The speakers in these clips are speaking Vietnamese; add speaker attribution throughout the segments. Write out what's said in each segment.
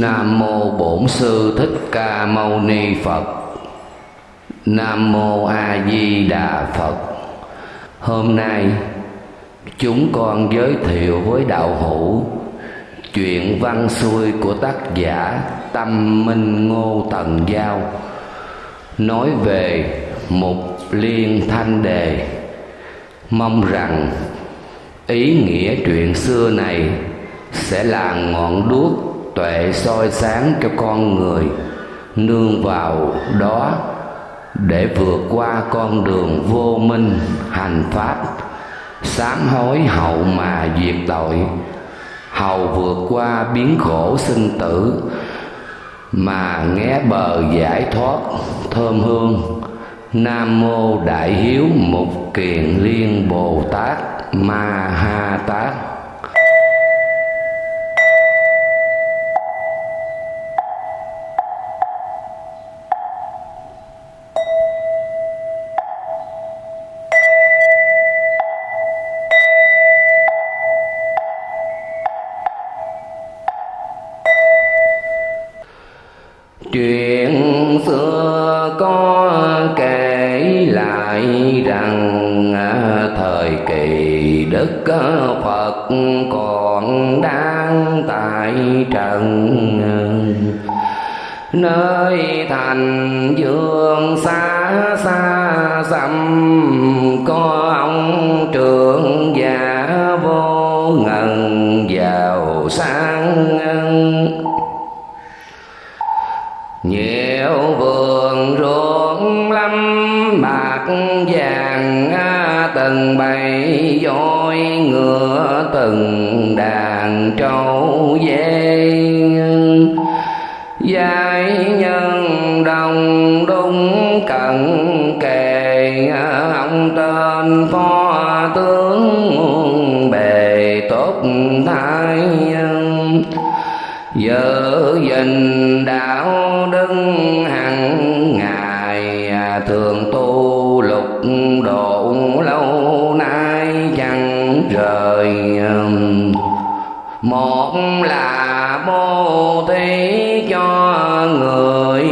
Speaker 1: Nam mô Bổn sư Thích Ca Mâu Ni Phật. Nam mô A Di Đà Phật. Hôm nay, chúng con giới thiệu với đạo hữu chuyện văn xuôi của tác giả Tâm Minh Ngô Tần Giao, nói về một liên thanh đề mong rằng ý nghĩa chuyện xưa này sẽ là ngọn đuốc tuệ soi sáng cho con người nương vào đó để vượt qua con đường vô minh, hành pháp, sám hối hậu mà diệt tội. Hầu vượt qua biến khổ sinh tử mà nghe bờ giải thoát thơm hương. Nam mô đại hiếu mục kiền liên bồ tát ma ha tát. Đức phật còn đang tại trần nơi thành dương xa xa xăm, có ông trưởng già vô ngần giàu sang nhiều vườn ruộng lâm bạc vàng à, từng bạc ngựa từng đàn trâu dê. Giai nhân đồng đúng cận kề, ông tên phó tướng bề tốt thái giữ gìn một là bố thí cho người,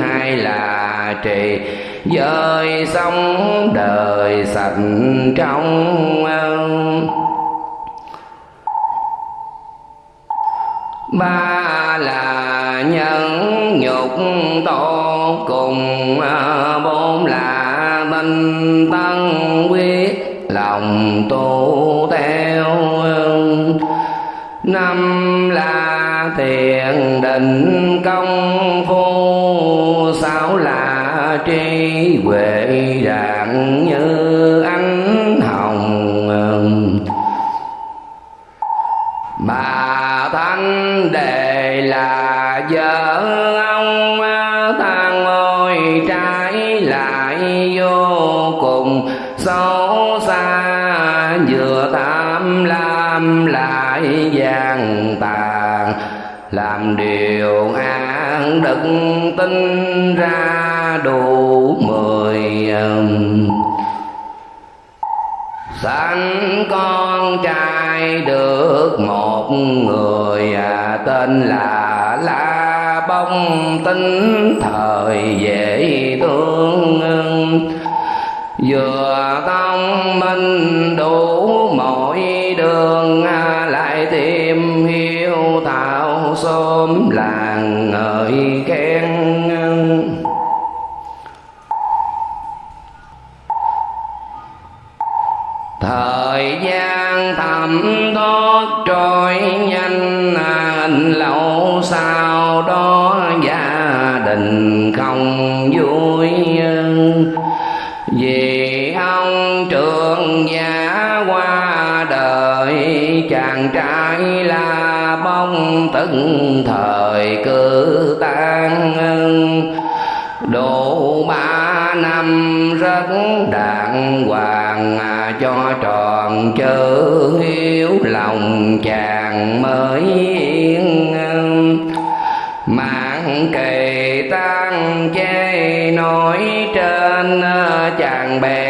Speaker 1: hai là trì. Giới sống, đời sạch trong ba là nhân nhục tổ cùng, bốn là minh tân quyết, lòng tu theo năm là thiền định công phu sáu là trí huệ rạng ác đức tin ra đủ mười um, sanh con trai được một người à, tên là la bông. Tính thời dễ thương vừa thông minh đủ mọi đường ai xóm làng ngợi khen thời gian thầm thoát trôi nhanh, anh lâu sau đó gia đình không vui vì ông trưởng giả qua đời, chàng trai là mong từng thời cư tan độ ba năm rất đàng hoàng à, cho tròn chớ hiếu lòng chàng mới yên mạng kỳ tan chê nói trên à, chàng bèn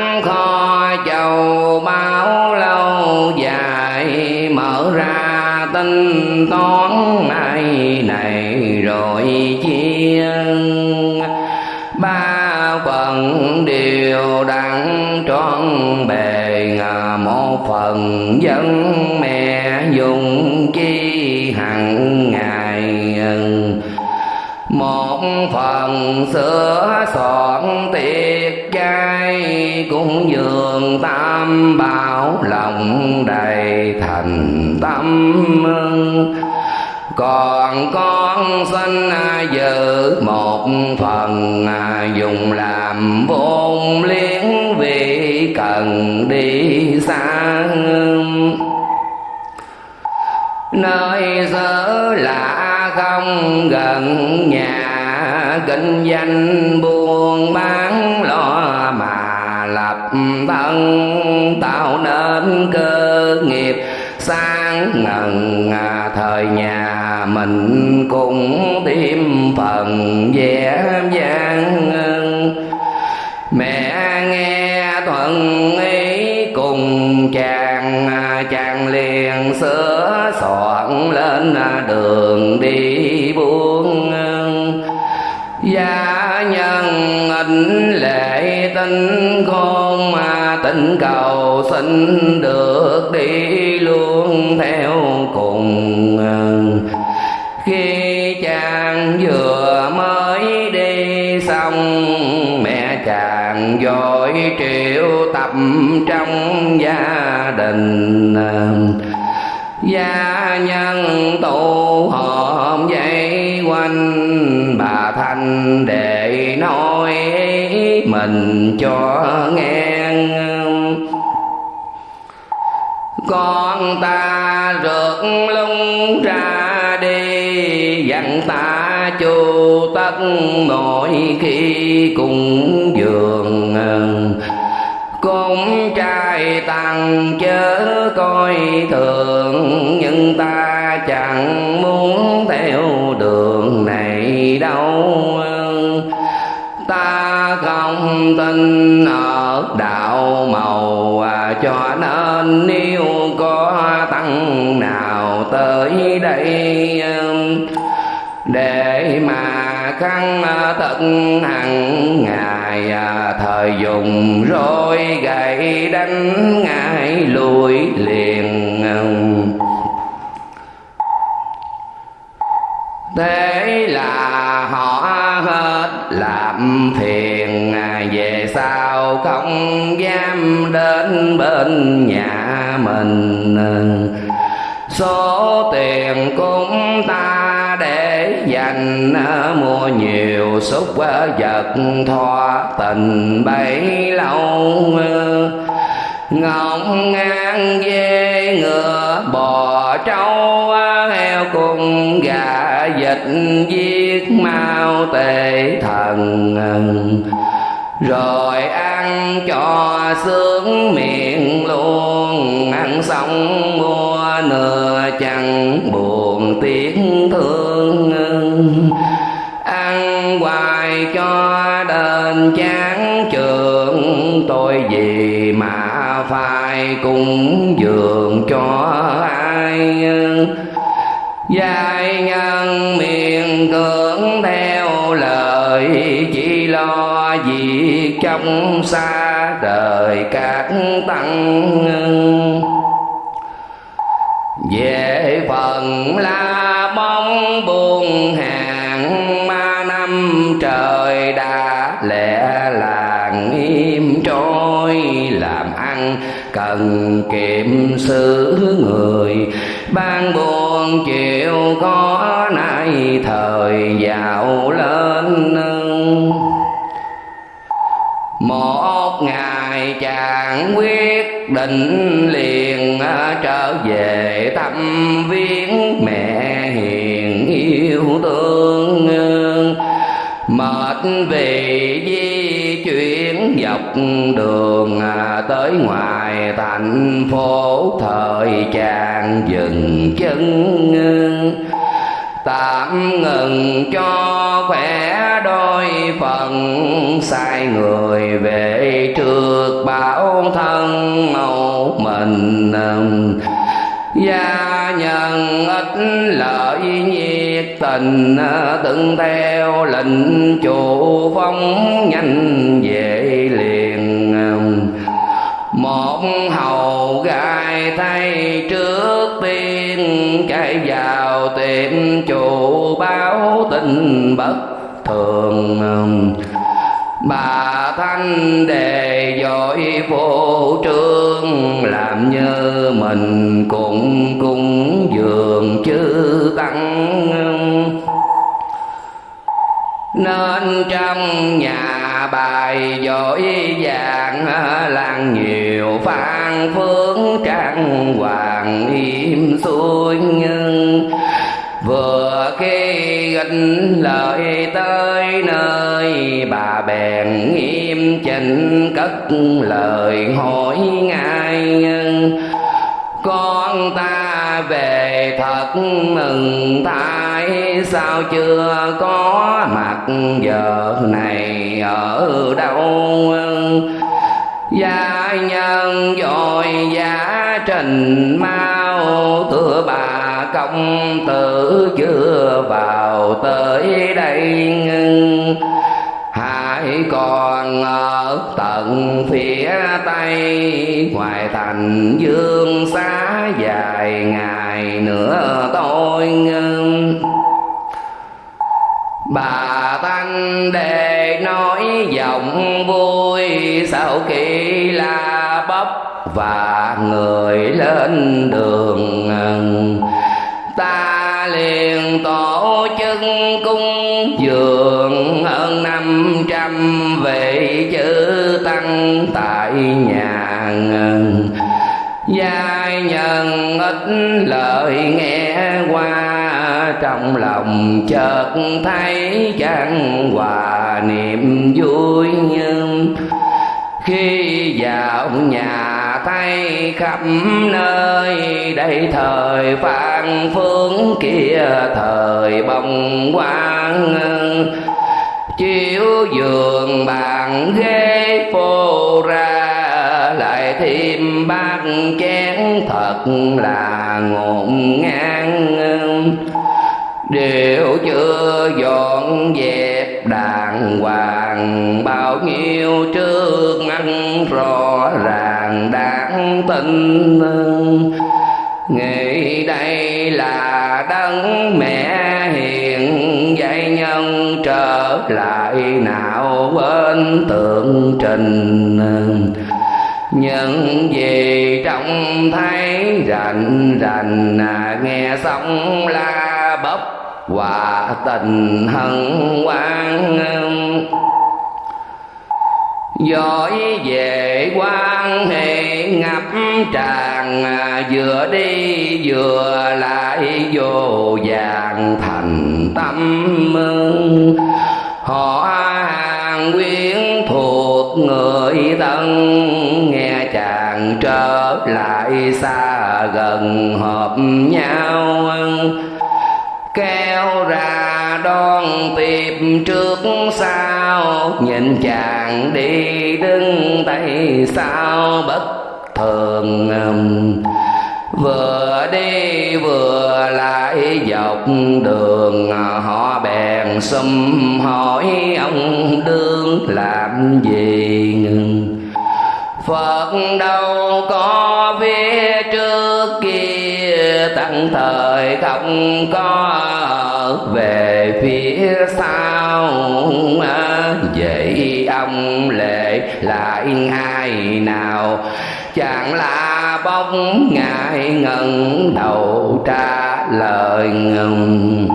Speaker 1: các kho châu bao lâu dài mở ra tinh toán này này rồi chia ba phần đều đặn trọn bề một phần dân mẹ dùng chi hằng ngày. Một phần sữa soạn tiền chay cũng dường tam bảo lòng đầy thành tâm còn con xin giữ một phần dùng làm vốn liếng vì cần đi xa nơi xứ lạ không gần, nhà kinh doanh buôn bán lo mà lập thân tạo nên cơ nghiệp. Sáng ngần à, thời nhà mình cũng thêm phần vẻ vang mẹ nghe thuận ý cùng chàng à, chàng liền sửa soạn lên à, đường đi. Ảnh lệ tinh khôn mà tình cầu xin được đi luôn theo cùng khi chàng vừa mới đi xong, mẹ chàng vội triệu tập trong gia đình. Gia nhân tụ họp dây quanh, bà thanh để nói mình cho nghe con ta rượt lung ra đi, dặn ta chu tất mỗi khi cùng giường. Cũng trai tăng chớ coi thường, nhưng ta tin ở đạo màu à, cho nên nếu có tăng nào tới đây um, để mà khăn à, tận hàng ngày à, thời dùng rồi gậy đánh ngài lùi liền um. thế là họ hết làm phiền sao không dám đến bên nhà mình? Số tiền cũng ta để dành, mua nhiều xúc vật ờ, thoa, tình, bấy lâu. Ngọc ngang dê ngựa, bò, trâu ờ, heo cùng gà dịch giết, mau tệ thần rồi ăn cho sướng miệng luôn, ăn xong mua nửa chẳng buồn tiếc thương ăn hoài cho đền chán trường, tôi gì mà phải cúng dường cho ai. Dài ngân miệng cưỡng theo trong xa đời các tăng về phần la mong buồn hàng ma năm, trời đã lẽ làng im trôi. Làm ăn cần kiệm xử người, ban buồn chịu có nay thời giàu lên một ngày chàng quyết định liền ờ, trở về thăm viếng mẹ hiền yêu thương. Mệt vì di chuyển dọc đường ờ, tới ngoài thành phố, thời chàng dừng chân tạm ngừng cho khỏe đôi phần, sai người về trước bảo thân một mình. Gia nhân ít lợi nhiệt tình, từng theo lệnh chủ phong nhanh về liền. Một hầu gai thay vào tiệm chủ báo tình bất thường. Bà thanh đề dội vô trương, làm như mình cũng cung dường chư tăng. Nên trong nhà bài dội vàng, làng nhiều phương trang hoàng im xuôi nhưng vừa khi gánh lời tới nơi, bà bèn nghiêm chỉnh cất lời hỏi ngài con ta về thật mừng thay, sao chưa có mặt giờ này ở đâu? Gia nhân dội giá trình mau thưa bà công tử chưa vào tới đây hãy còn ở tận phía tây, ngoài thành dương xá dài ngày nữa tôi ngưng bà tăng đề nói giọng vui, sau khi la bắp và người lên đường ta liền tổ chức cung dường hơn năm trăm vị chữ tăng tại nhà giai nhân ít lời nghe trong lòng chợt thấy chẳng hòa niềm vui nhưng khi vào nhà thấy khắp nơi đây thời phan phương kia thời bồng quang chiếu giường bàn ghế phô ra lại thêm bát chén thật là ngổn ngang đều chưa dọn dẹp đàng hoàng, bao nhiêu trước mắt rõ ràng đáng tin nghĩ đây là đấng mẹ hiền dạy nhân trở lại nào bên tượng trình những gì trông thấy rành rành à, nghe xong la bốc và tình hân hoan giỏi về quan hệ ngập tràn vừa đi vừa lại vô vàng thành tâm mừng họ hàng quyến thuộc người thân nghe chàng trở lại xa gần hợp nhau kéo ra đón tiếp trước sau. Nhìn chàng đi đứng tay sao bất thường vừa đi vừa lại dọc đường, họ bèn xâm hỏi ông đương làm gì Phật đâu có phía trước tăng thời không có về phía sau. Vậy ông lệ lại ai nào? Chẳng là bóng ngài ngẩng đầu trả lời ngừng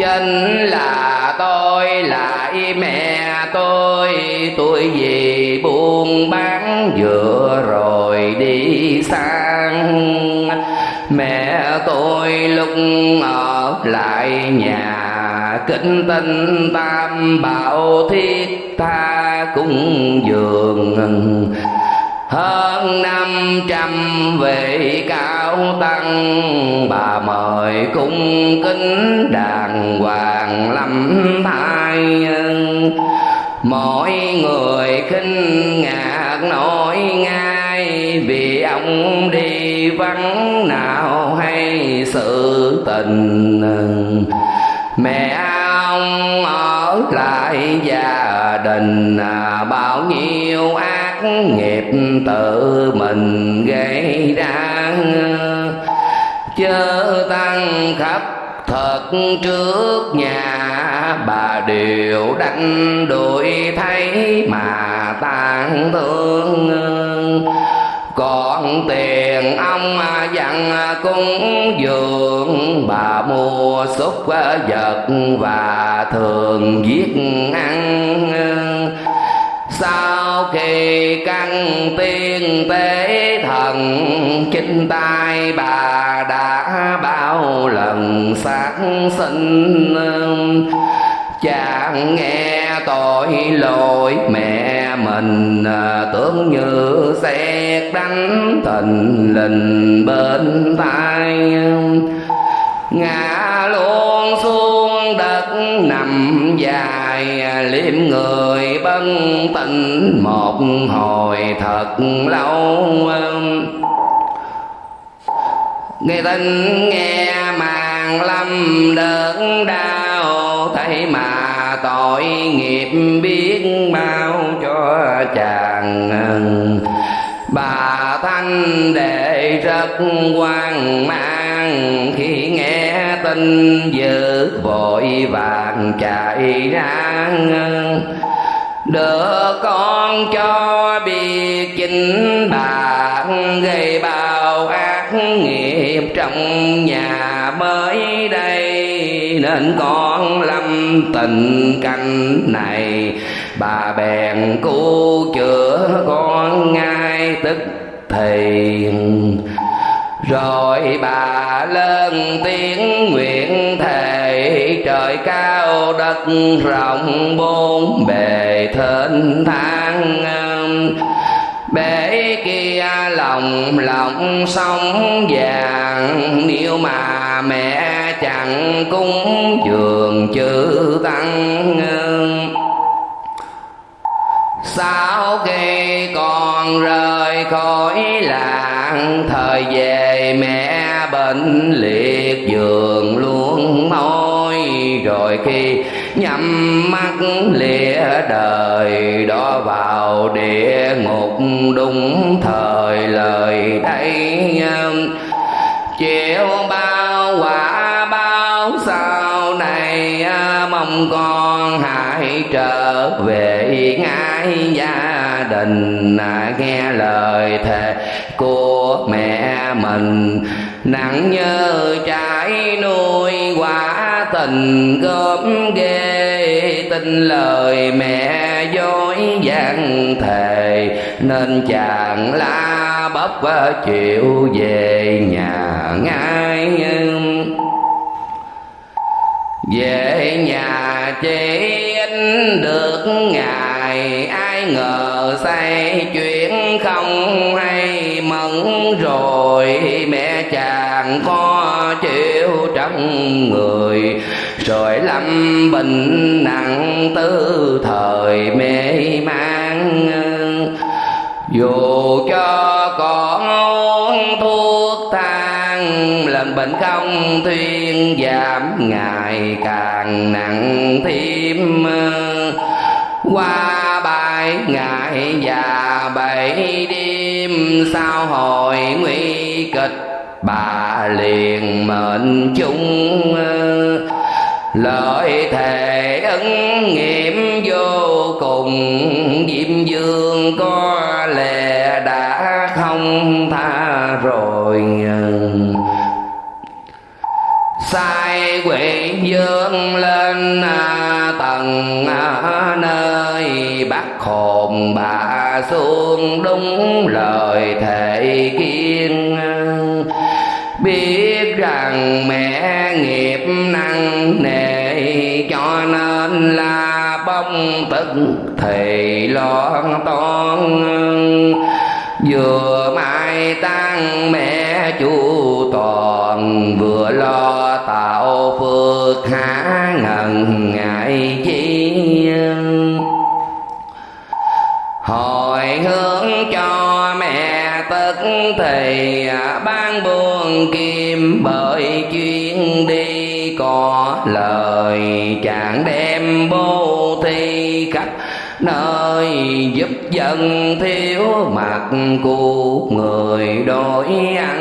Speaker 1: chính là tôi lại mẹ tôi. Tôi vì buôn bán, vừa rồi đi sang. Mẹ tôi lúc ở lại nhà, kính tinh tam bảo thiết tha cung dường hơn năm trăm vị cao tăng, bà mời cung kính đàng hoàng lắm thai mỗi người khinh ngạc nổi ngay vì ông đi vắng nào hay sự tình. Mẹ ông ở lại gia đình à, bao nhiêu ai nghiệp tự mình gây ra. Chớ tăng khắp thật trước nhà bà đều đánh đuổi thấy mà tan thương. Còn tiền ông dặn cúng dường, bà mua xúc vật và thường giết ăn sau khi căn tiên tế thần, chính tay bà đã bao lần sáng sinh. Chàng nghe tội lỗi mẹ mình, tưởng như xét đánh tình lình bên tai. Ngã luôn xuống đất nằm dài, liếm người bân tình một hồi thật lâu. Nghe tin nghe màn lâm đớn đau, thấy mà tội nghiệp biết bao cho chàng bà thanh đệ rất quan mang nghe tin dữ vội vàng chạy ra đỡ con cho biết chính bà gây bao ác nghiệp trong nhà. Mới đây nên con lâm tình cảnh này. Bà bèn cứu chữa con ngay tức thì rồi bà lên tiếng nguyện thề, trời cao đất rộng, bốn bề thênh thang. Bể kia lòng lòng sông vàng, nếu mà mẹ chẳng cúng dường chữ tăng sau khi con rời khỏi làng, thời về mẹ bệnh liệt giường luôn môi. Rồi khi nhắm mắt, lìa đời đó vào địa ngục đúng thời lời đây chịu bao quả bao sau này, mong con hãy trở về ngay gia đình nghe lời thề của mẹ mình. Nặng nhớ trái nuôi quả tình gớm ghê, tin lời mẹ dối gian thề. Nên chàng la bắp chịu về nhà ngay. Về nhà chỉ anh được ngày ai ngờ say chuyện không hay, mẫn rồi mẹ chàng có chịu trong người. Rồi lâm bệnh nặng tư thời mê man dù cho con uống thuốc thang, lần bệnh không thuyên giảm, ngày càng nặng thêm. Qua bài ngày và bảy đêm sau hồi nguy kịch, bà liền mệnh chung, lợi thề ấn nghiệm vô cùng, diêm dương có lẽ đã không tha rồi. Sai quỷ dương lên à, tầng à, nơi bác hồn bà xuống đúng lời thệ kiên biết rằng mẹ nghiệp nặng nề, cho nên là bông tức thì lo toan. Vừa mai tăng mẹ chu toàn, vừa lo tạo phước hạ thì à, ban buồn kim bởi chuyên đi có lời chàng đem bố thi khắp nơi giúp dân thiếu mặt của người đổi ăn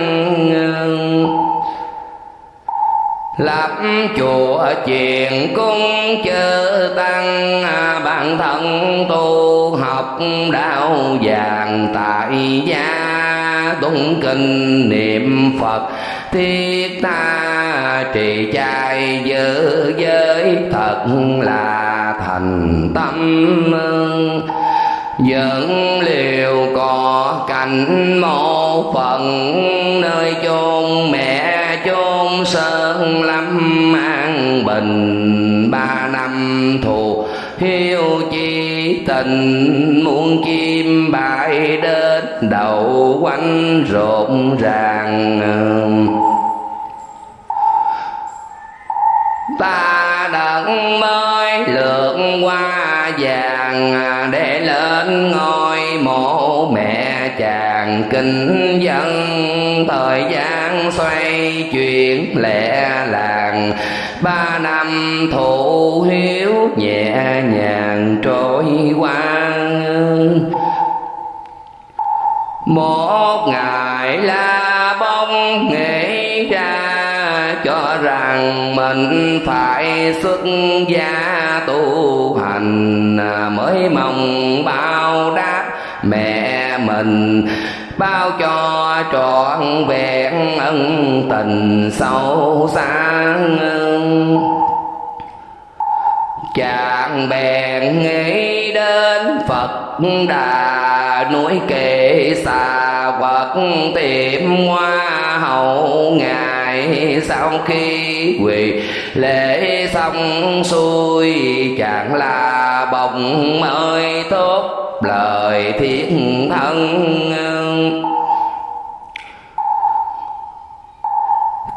Speaker 1: lập chùa chuyện cung chư tăng à, bản thân tu học đạo vàng tại gia tụng kinh niệm phật. Thiết tha trì trai giữ giới thật là thành tâm dẫn liều có cảnh một phần nơi chôn mẹ chôn sơn lâm an bình ba năm thù. Hiếu chi tình muôn chim bay đến, đầu quanh rộn ràng. Ta đặng mới lượn qua vàng, để lên ngôi mộ mẹ chàng. Kinh dân thời gian xoay chuyển lẻ làng ba năm thụ hiếu nhẹ nhàng trôi qua một ngày la bông nghĩ ra, cho rằng mình phải xuất gia tu hành. Mới mong bao đáp mẹ mình bao cho trọn vẹn ân tình sâu xa chàng bèn nghĩ đến phật đà núi kệ xà vật tiệm hoa hậu ngài sau khi quỳ. Lễ xong xuôi, chàng là bồng ơi tốt lời thiên thân.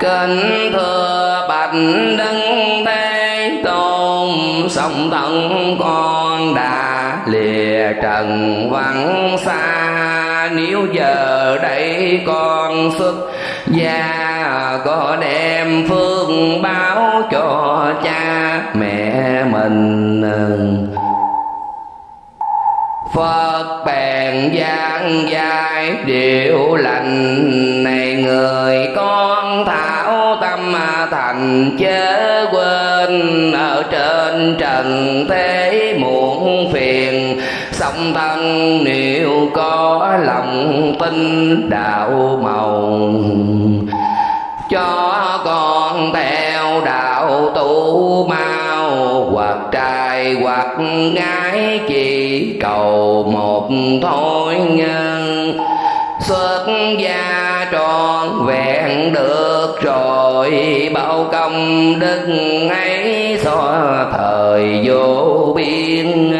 Speaker 1: Kính thưa bạch đấng thế tôn song thân con đã lìa trần vắng xa. Nếu giờ đây con xuất gia, có đem phương báo cho cha mẹ mình. Phật bèn giảng dài điều lành này người con thảo tâm thành chớ quên. Ở trên trần thế muộn phiền, song thân nếu có lòng tin đạo màu. Cho con theo đạo tu mau hoặc trai hoặc gái chỉ cầu một thôi nhân. Xuất gia tròn vẹn được rồi, bao công đức ấy xóa thời vô biên.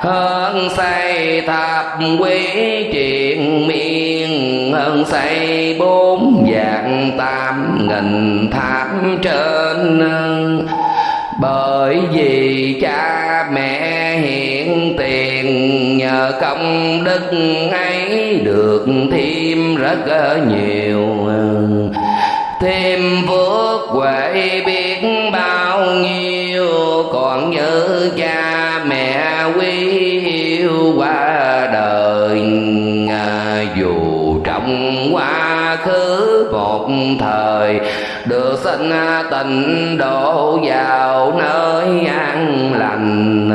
Speaker 1: Hơn xây thập quý triền miên hơn xây bốn vạn tam nghìn tháp trên bởi vì cha mẹ hiện tiền, nhờ công đức ấy được thêm rất nhiều. Thêm phước huệ biết bao nhiêu, còn nhớ cha mẹ quý yêu qua đời. Dù trong quá khứ một thời được sinh à, tình độ vào nơi an lành.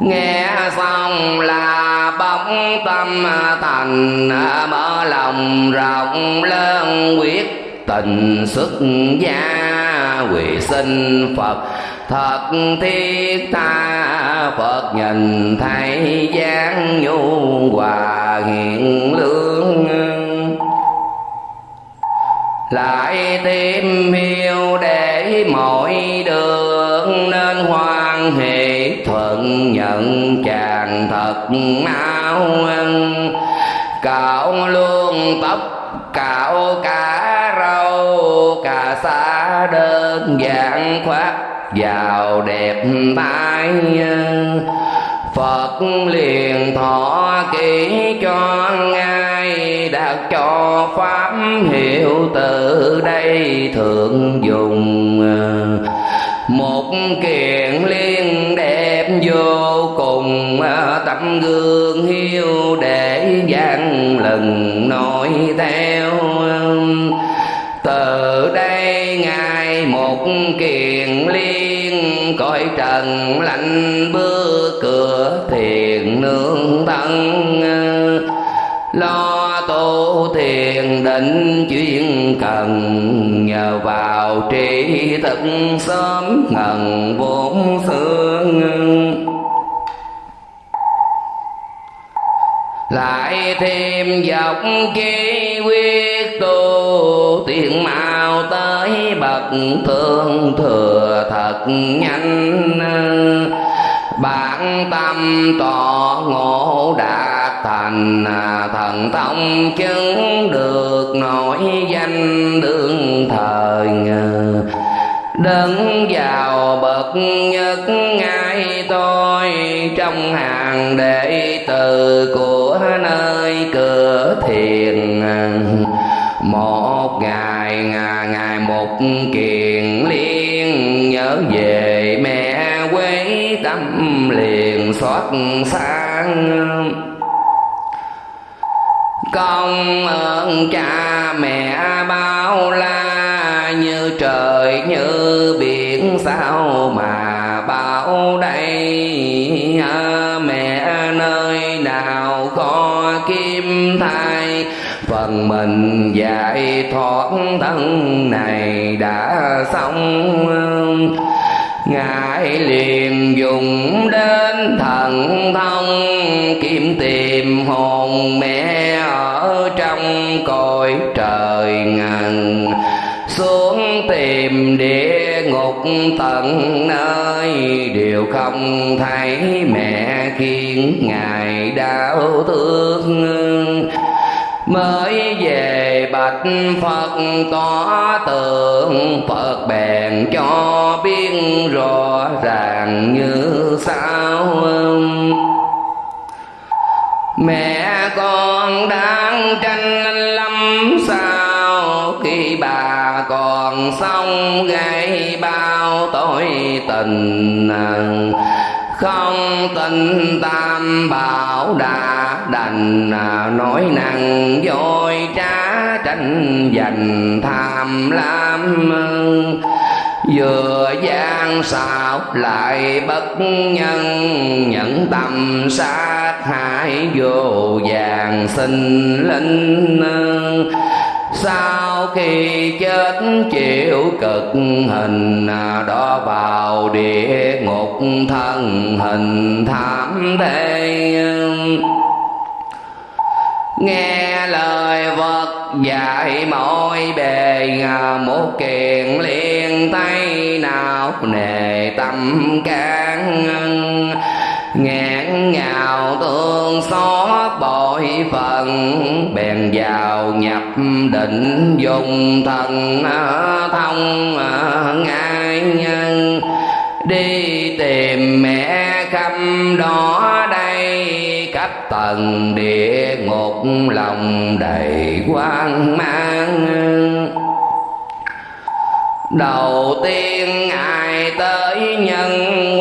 Speaker 1: Nghe xong là bóng tâm thành à, mở lòng rộng lớn quyết tình xuất gia quỳ sinh phật. Thật thiết tha phật nhìn thấy dáng nhu hòa hiện lương lại thêm hiếu để mọi đường nên hoan hỷ, thuận nhận chàng thật mau cạo luôn tóc, cạo cả râu, cả xa đơn giản khoác vào đẹp tay Phật liền thọ kỹ cho ngài Đạt cho pháp hiệu từ đây thượng dùng. Một kiện liên đẹp vô cùng, Tấm gương hiếu để gian lần nói theo. Từ đây ngài một kiện liên cõi trần lạnh bước cửa thiền nương thân lo tu thiền định chuyên cần, nhờ vào trí thức sớm ngần vốn xưa. Lại thêm dọc chi quyết tu tiền mau tới bậc thương thừa thật nhanh. Bản tâm tỏ ngộ đạt thành thần thông, chứng được nổi danh đương thời đứng vào bậc nhất ngay tôi, trong hàng đệ tử của nơi cửa thiền. Một ngày ngày ngày một kiền liên nhớ về mẹ quê tâm liền xót sáng công ơn cha mẹ bao la như trời như biển, sao mà bao đây à, mẹ nơi nào có kim thai? Phần mình giải thoát thân này đã xong. Ngài liền dùng đến thần thông kiếm tìm hồn mẹ ở trong cõi trời ngàn ngục tận nơi đều không thấy mẹ khiến ngài đau thương. Mới về bạch phật tỏ tượng phật bèn cho biết rõ ràng như sao mẹ con đang tranh lắm sao? Còn sống gây bao tội tình không tin tam bảo đã đành à, nói năng dối trá tranh giành tham lam. Vừa gian xạo lại bất nhân nhận tâm sát hại vô vàng sinh linh sau khi chết, chịu cực hình, đó vào địa ngục thân hình thảm thế nghe lời vật dạy mọi bề một kiện liên tay nào nề tâm can nào tương xót bội phần bèn vào nhập định dùng thần à, thông à, ngai nhân. Đi tìm mẹ khắp đó đây, cách tầng địa ngục lòng đầy quan mang. Đầu tiên ngài tới nhân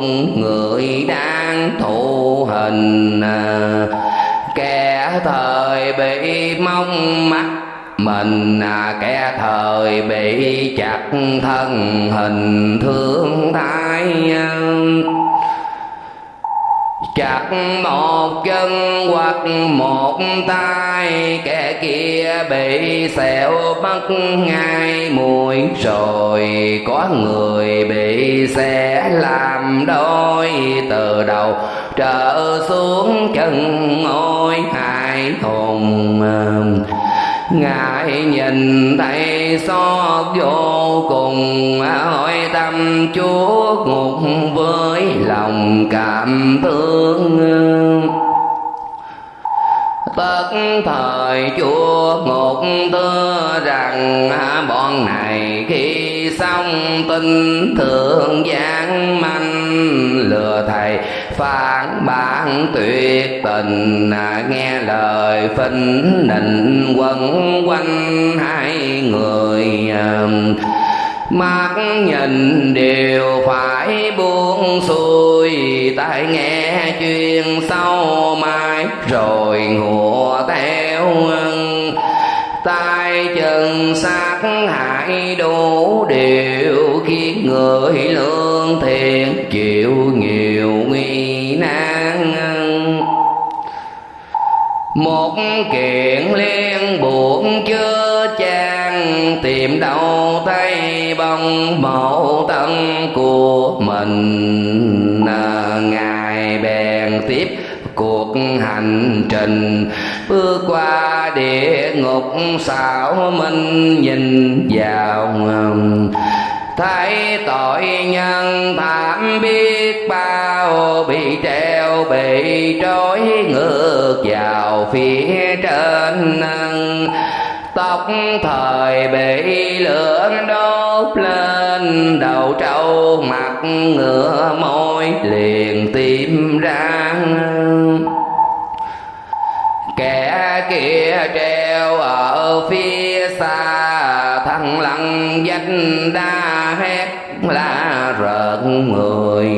Speaker 1: địa người đang thụ hình. Kẻ thời bị mong mắt mình kẻ thời bị chặt thân hình thương thái chặt một chân hoặc một tay, kẻ kia bị sẹo mất ngay mũi rồi có người bị sẽ làm đôi, từ đầu trở xuống chân ngôi hai hùng ngài nhìn thấy xót vô cùng, hỏi tâm chúa ngục với lòng cảm thương. Tất thời chúa ngục thưa rằng, bọn này khi xong tin thượng giảng manh, lừa thầy phản bản tuyệt tình. À, nghe lời phinh nịnh quấn quanh hai người à, mắt nhìn đều phải buông xuôi. Tai nghe chuyện sau mai, rồi ngùa theo trần sát hại đủ điều khiến người lương thiện chịu nhiều nguy nan một kiện liên buộc chưa chan, tìm đâu tay bông mẫu tân của mình ngài cuộc hành trình. Bước qua địa ngục, xảo minh nhìn vào thấy tội nhân thảm biết bao, bị treo bị trói ngược vào phía trên tóc thời bị lửa đốt lên đầu trâu, mặt ngựa, môi liền tìm ra. Kẻ kia treo ở phía xa thằng lăng danh đa hét la rợn người.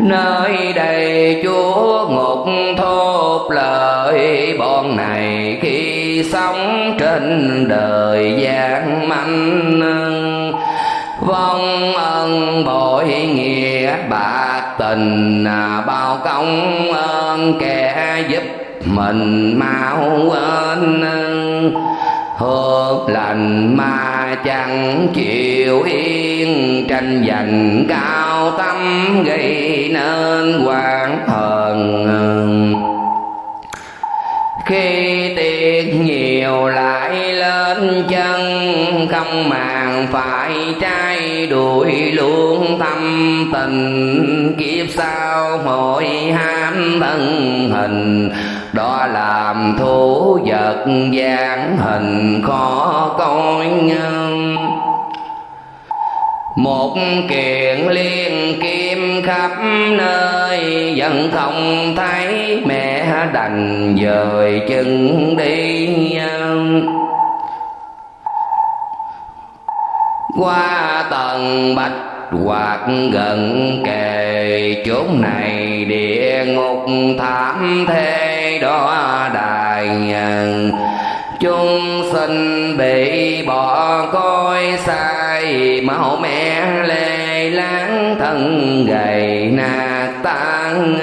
Speaker 1: Nơi đây chúa ngục thốt lời, bọn này khi sống trên đời gian manh vong ân bội nghĩa bạc tình à, bao công ơn kẻ giúp mình mau quên. Hương lành mà chẳng chịu yên, tranh giành cao tâm gây nên quan hờn. Khi tiền chiều lại lên chân không màng phải trai đuổi luôn tâm tình. Kiếp sau hội ham thân hình, đó làm thú vật gian hình khó coi nhân một kiện liên kim khắp nơi, vẫn không thấy mẹ đành dời chân đi. Qua tầng bạch hoặc gần kề, chốn này địa ngục thảm thế đó đài chúng sinh bị bỏ coi sai, máu mẹ lê láng, thân gầy nạt tan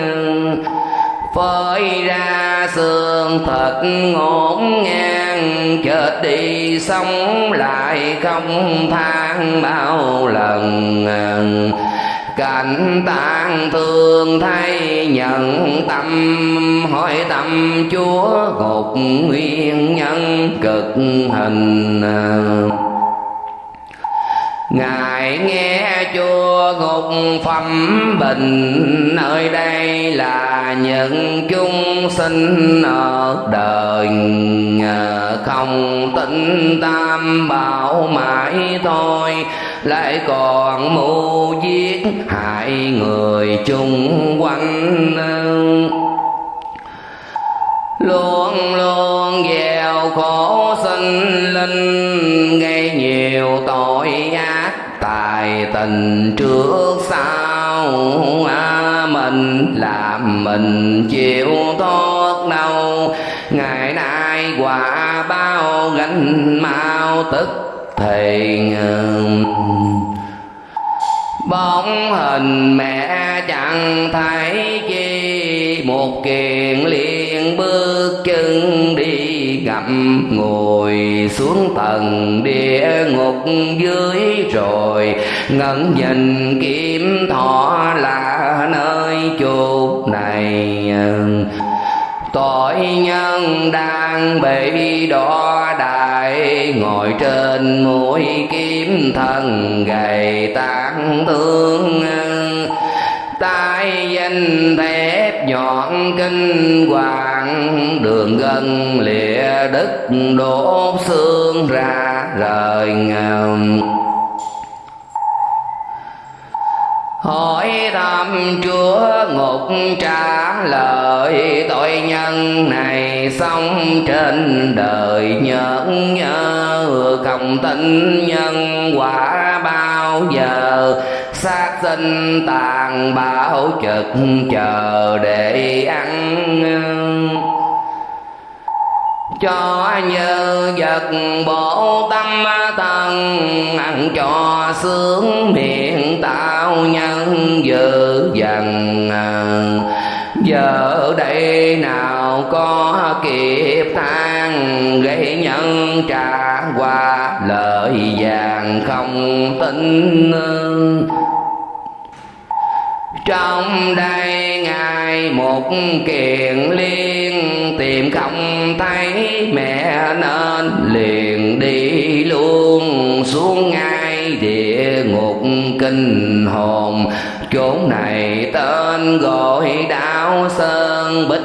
Speaker 1: phơi ra xương thịt ngổn ngang, chết đi sống lại không than bao lần cảnh tàn thương thay nhận tâm hỏi tâm chúa gục nguyên nhân cực hình ngài nghe chúa ngục phẩm bình nơi đây là những chúng sinh ở đời. Không tin tam bảo mãi thôi, lại còn mưu giết hại người chung quanh luôn luôn gieo khổ sinh linh, Ngày nhiều tội ác tài tình trước sau à, mình làm mình chịu tốt đâu ngày nay quả bao gánh mau tức thì bóng hình mẹ chẳng thấy chi một kiền liền bước chân đi gặp ngồi xuống tầng địa ngục dưới rồi ngẩn nhìn kiếm thọ là nơi chốt này. Tội nhân đang bị đỏ đại ngồi trên mũi kiếm thân gầy tán thương. Tai danh thép nhọn kinh hoàng, đường gân lìa đất đổ xương ra rời ngầm. Hỏi thăm chúa ngục trả lời, tội nhân này sống trên đời nhớ nhớ không tin nhân quả bao giờ sát sinh tàn bạo trực chờ để ăn cho như vật bộ tâm thân ăn cho sướng miệng tạo nhân dữ dần giờ đây nào có kịp than, gây nhân trả qua lời vàng không tin trong đây ngài một kiện liên, tìm không thấy, mẹ nên liền đi luôn. Xuống ngay địa ngục kinh hồn, chốn này tên gọi đảo sơn, bích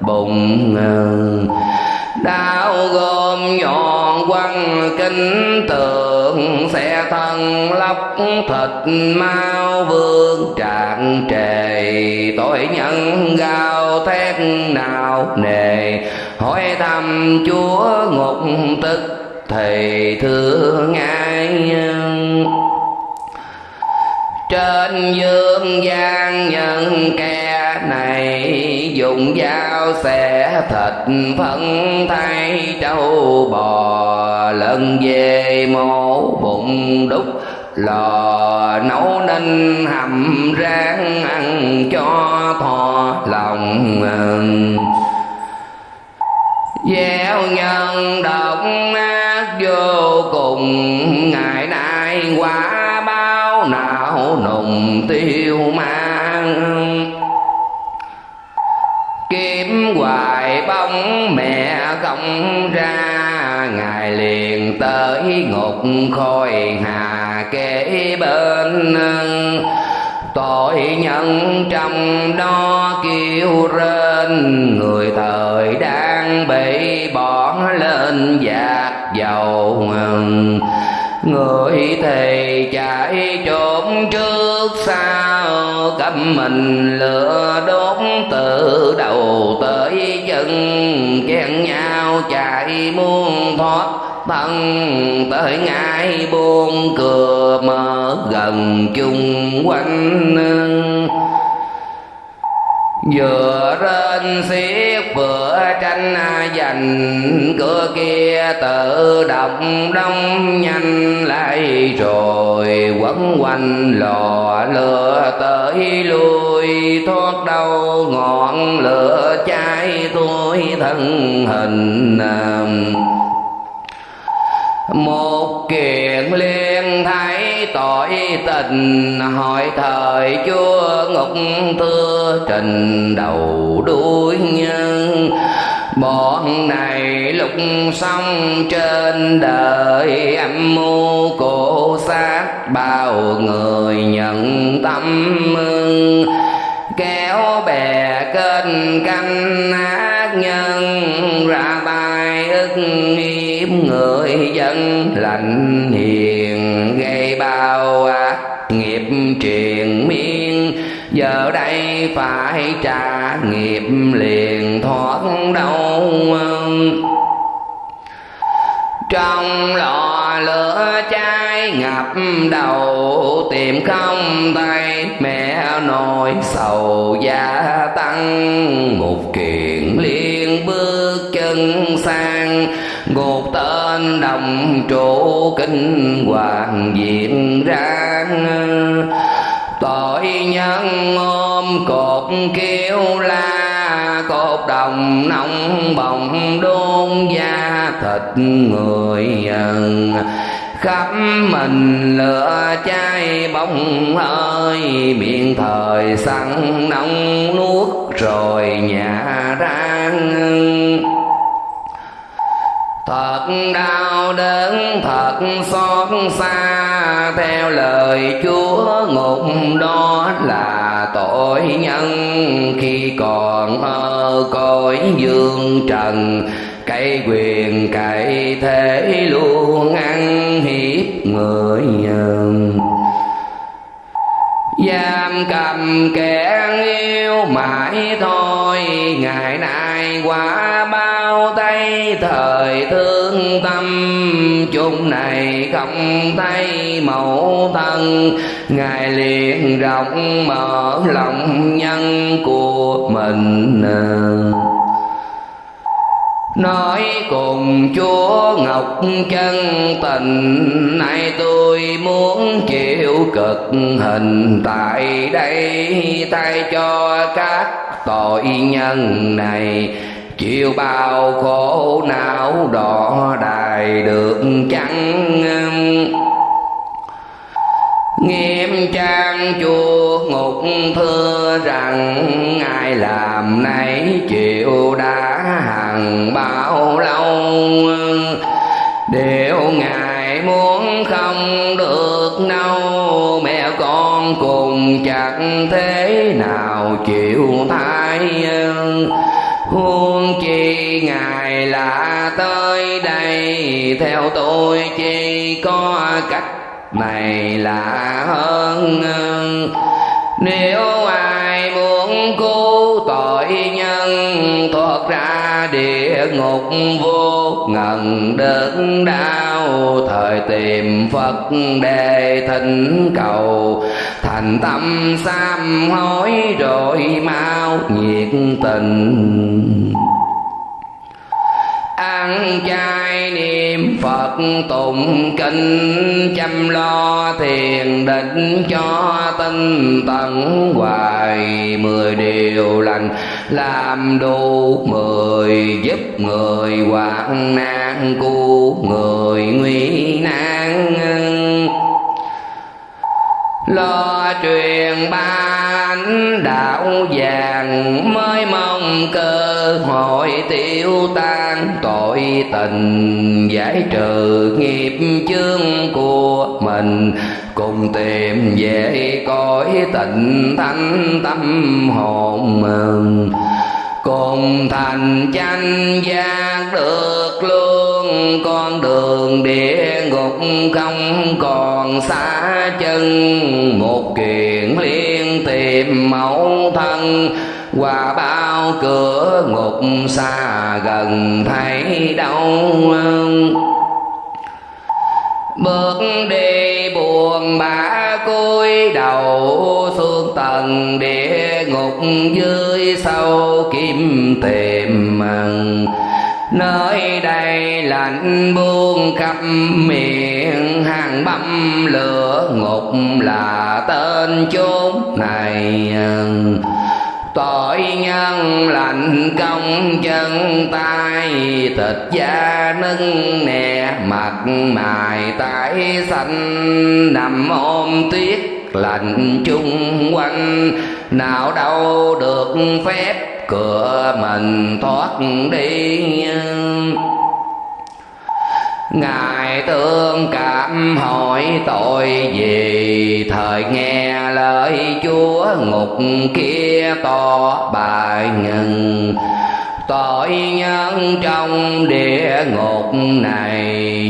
Speaker 1: bụng đau gom nhọn quăng kinh tượng xe thân lóc, thịt mau vương, trạng trề. Tội nhân gào thét nào nề, hỏi thăm chúa ngục tức thì thương ai trên dương gian nhân kẻ này dùng dao xẻ thịt phân thay trâu bò lần về mổ bụng đúc. Lò nấu nên hầm rang ăn cho thò lòng gieo nhân độc ác vô cùng, ngày nay quả bao não nùng tiêu hoài mẹ không ra, ngài liền tới ngục khôi hà kế bên tội nhân trong đó kêu rên, người thời đang bị bỏ lên giạt dầu người thì chạy trốn trước sau cắm mình lửa đốt từ đầu tới chân. Chen nhau chạy muôn thoát, thân tới ngay buông cửa mở gần chung quanh vừa lên xiết vừa tranh giành, cửa kia tự động đông nhanh lại rồi quấn quanh lò lửa tới lui. Thoát đâu ngọn lửa cháy tôi thân hình um, một kiện liên thấy tội tình, hỏi thời chúa ngục thưa trình đầu đuôi nhân. Bọn này lục xong trên đời, âm mưu cổ sát bao người nhận tâm kéo bè kênh canh ác nhân, ra tay ức người dân lành hiền, gây bao ác nghiệp truyền miên. Giờ đây phải trả nghiệp liền, thoát đâu trong lò lửa cháy ngập đầu, tìm không tay mẹ nồi sầu gia tăng. Một kiện liên bước chân sang ngột tên đồng trụ kinh hoàng diện ra tội nhân ôm cột kêu la, cột đồng nóng bồng đôn da thịt người khắp mình lửa cháy bóng hơi, miệng thời săn nóng nuốt rồi nhà rang thật đau đớn, thật xót xa. Theo lời chúa, ngục đó là tội nhân. Khi còn ở cõi dương trần cây quyền cậy thế luôn ăn hiếp người nhân giam cầm kẻ yêu mãi thôi, ngày nay qua cái thời thương tâm chung này không thấy mẫu thân. Ngài liền rộng mở lòng nhân của mình. Nói cùng chúa ngọc chân tình, nay tôi muốn chịu cực hình, tại đây thay cho các tội nhân này chịu bao khổ não đỏ đài được chăng? Nghiêm trang chùa ngục thưa rằng, ai làm nấy chịu đã hằng bao lâu? Đều ngài muốn không được đâu, mẹ con cùng chẳng thế nào chịu thay huống chi ngài là tới đây, theo tôi chỉ có cách này là hơn nếu ai muốn cứu tội nhân địa ngục vô ngần đớn đau. Thời tìm phật đề thỉnh cầu, thành tâm sám hối rồi mau nhiệt tình. Ăn chay niệm phật tụng kinh, chăm lo thiền định cho tinh tấn hoài. Mười điều lành làm đủ mười giúp người hoạn nạn, cứu người nguy nan. Lo truyền ban đạo vàng, mới mong cơ hội tiêu tan. Tội tình giải trừ nghiệp chướng của mình cùng tìm về cõi tịnh thanh tâm hồn mừng cùng thành chánh giác được luôn, con đường địa ngục không còn xa chân. Một kiện liên tìm mẫu thân, qua bao cửa ngục xa gần thấy đâu. Bước đi buồn bã cúi đầu xuống tầng địa ngục dưới sâu kim tìm mừng. Nơi đây lạnh buông khắp miệng, hàng băm lửa ngục là tên chốn này tội nhân lạnh công chân tay, thịt da nâng nè, mặt mài tái xanh. Nằm ôm tuyết lạnh chung quanh, nào đâu được phép, cửa mình thoát đi. Ngài tương cảm hỏi tội gì? Thời nghe lời Chúa ngục kia to bài ngừng. Tội nhân trong địa ngục này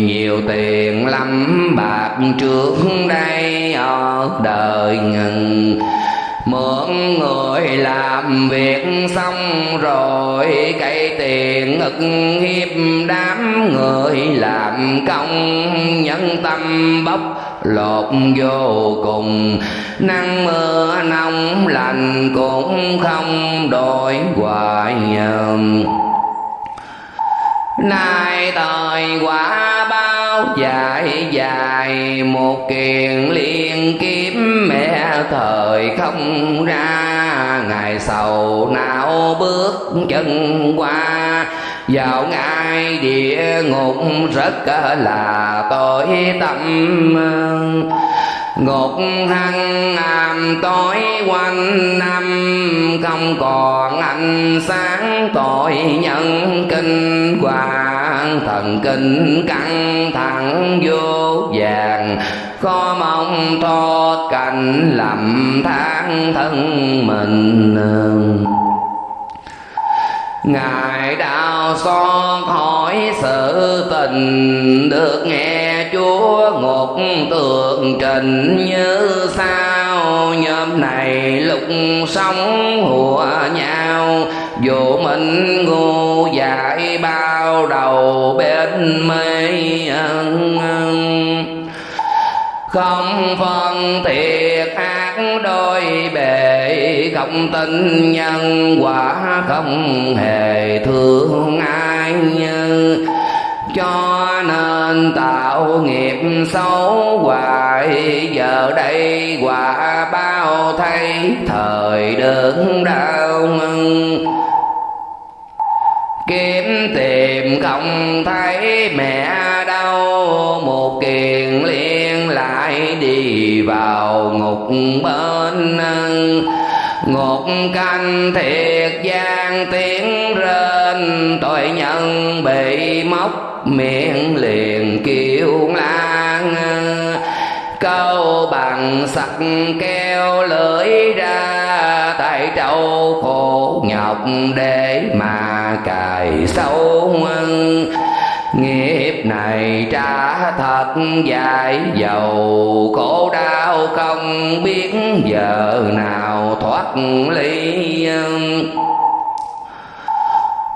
Speaker 1: Nhiều tiền lắm, bạc trước đây ở đời ngừng mượn người làm việc xong rồi cây tiền ức hiếp đám người làm công nhân tâm bốc lột vô cùng. Nắng mưa nóng lạnh cũng không đổi hoài nay thời quả bao dài dài, một kiền liên kiếm thời không ra, ngày sầu não bước chân qua. Vào ngay địa ngục rất là tội tâm. Ngục hăng am tối quanh năm, không còn ánh sáng tội nhân kinh hoàng. Thần kinh căng thẳng vô vàng có mong thoát cảnh lầm than thân mình ngài đào xót hỏi sự tình, được nghe chúa ngục tường trình như sao. Nhóm này lục sống hùa nhau, dù mình ngu dại bao đầu bên mê không phân thiệt ác đôi bề, không tin nhân quả không hề thương ai như. Cho nên tạo nghiệp xấu hoài, giờ đây quả bao thay thời đớn đau kiếm tìm không thấy mẹ đâu, một kỳ vào ngục bên ngục canh thiệt gian tiếng rên, tội nhân bị móc miệng liền kêu lan câu bằng sặc keo lưỡi ra tại trâu khổ nhọc để mà cài sâu này trả thật dài dầu. Khổ đau không biết giờ nào thoát ly.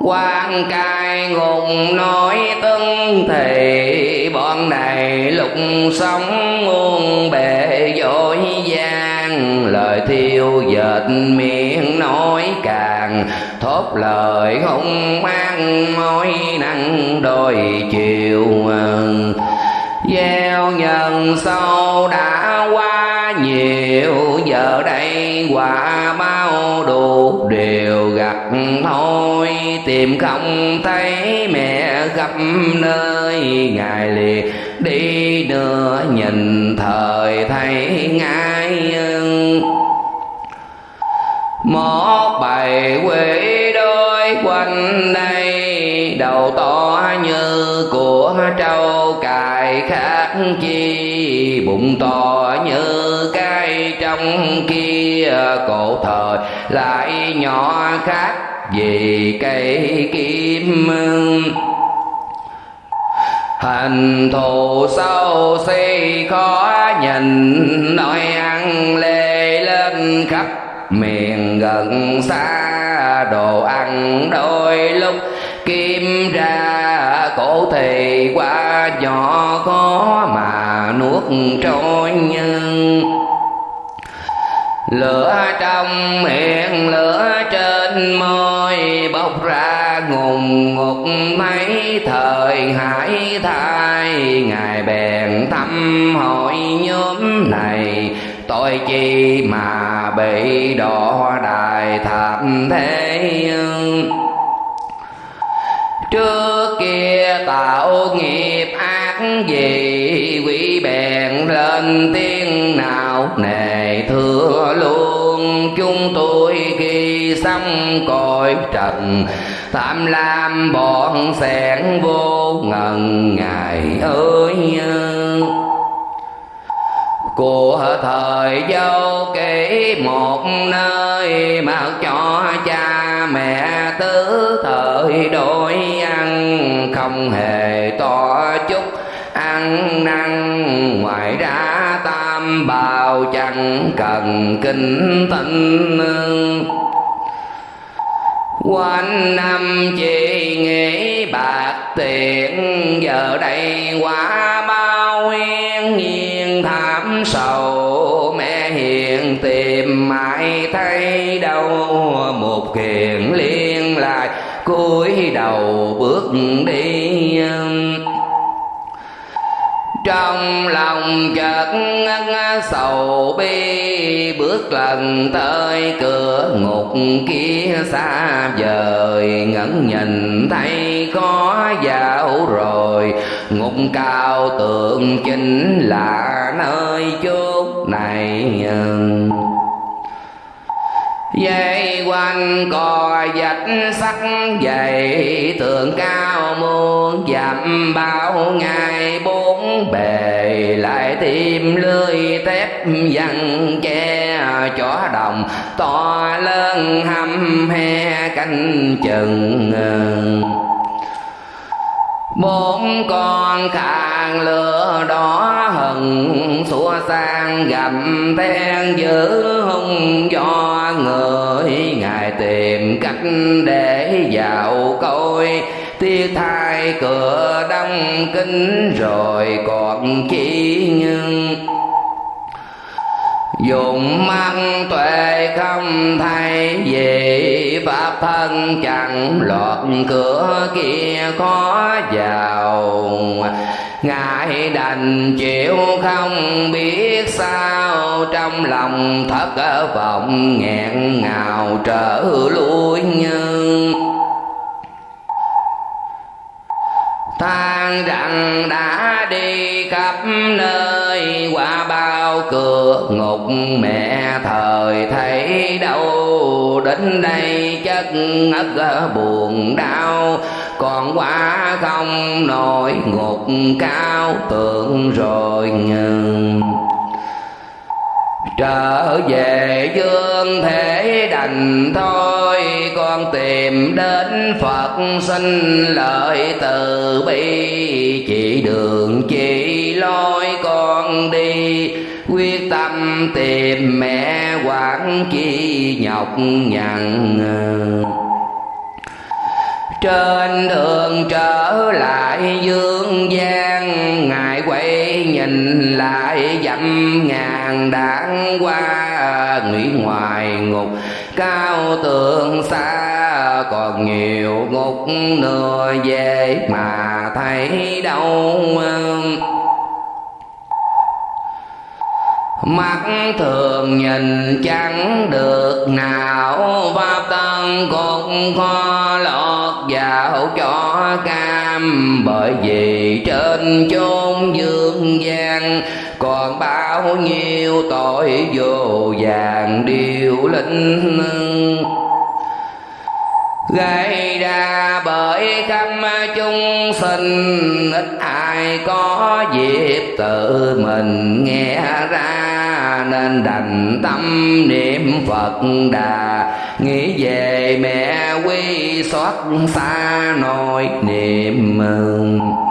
Speaker 1: Quan cai ngùng nói tưng thì bọn này lục sống muôn bề dối gian. Lời thiêu dệt miệng nói càng thốt lời không mang mối nắng đôi chiều gieo nhân sâu đã qua nhiều, giờ đây quả bao đủ đều gặt thôi. Tìm không thấy mẹ gặp nơi ngài liệt đi nữa nhìn thời thấy ngay một bài quê đôi quanh đây, đầu to như của trâu, cài khác chi bụng to như cái trong kia. Cổ thời lại nhỏ khác vì cây kim hình thù sâu si khó nhìn, nói ăn lê lên khắp miền gần xa, đồ ăn đôi lúc kim ra, cổ thì qua nhỏ khó mà nuốt trôi nhưng lửa trong miệng, lửa trên môi bốc ra ngùng ngục mấy thời hải thai. Ngài bèn thăm hỏi nhóm này tội chi mà bị đọa đài thảm thế trước kia tạo nghiệp ác gì, quỷ bèn lên tiếng nào nề thưa luôn. Chúng tôi khi xong cõi trần, tham lam bọn sẻn vô ngần ngày ơi của thời dâu kể một nơi mặc cho cha mẹ tứ thời đổi ăn không hề to chút ăn năn. Ngoài ra tam bào chẳng cần kinh tinh quanh năm chỉ nghĩ bạc tiền giờ đây quá bao yên sầu mẹ hiền tìm mãi thấy đâu một kiền liên lại cúi đầu bước đi. Trong lòng chợt sầu bi, bước lần tới cửa ngục kia xa vời ngẩn nhìn thấy có dạo rồi ngục cao tượng chính là nơi chốt này. Dây quanh cò dạch sắc dày tường cao muôn, dặm bao ngày bốn bề, lại tìm lưới thép dằn che chó đồng, to lớn hăm he canh chừng bốn con càng lửa đỏ hừng xua sang gầm then dữ hung do người. Ngài tìm cách để vào coi tiếc thai cửa đông kính rồi còn chi nhưng dùng mắt tuệ không thay gì pháp thân chẳng lọt cửa kia khó vào. Ngài đành chịu không biết sao, trong lòng thất vọng nghẹn ngào trở lui nhưng than rằng đã đi khắp nơi qua bao cửa ngục mẹ thời thấy đâu đến đây chất ngất ờ, buồn đau. Còn quá không nổi ngục cao tượng rồi nhưng trở về dương thế đành thôi, con tìm đến phật xin lợi từ bi. Chỉ đường chỉ lối con đi quyết tâm tìm mẹ quản chi nhọc nhằn. Trên đường trở lại dương gian, ngài quay nhìn lại dặm ngàn đảng qua nghĩ ngoài ngục. Cao tường xa còn nhiều ngục nửa về mà thấy đâu mắt thường nhìn chẳng được nào, pháp tân cũng khó lọt vào cho cam. Bởi vì trên chốn dương gian còn bao nhiêu tội vô vàng điều linh gây ra bởi khắp chúng sinh, ít ai có dịp tự mình nghe ra. Nên đành tâm niệm phật đà. Nghĩ về mẹ quy xót xa nỗi niệm mừng.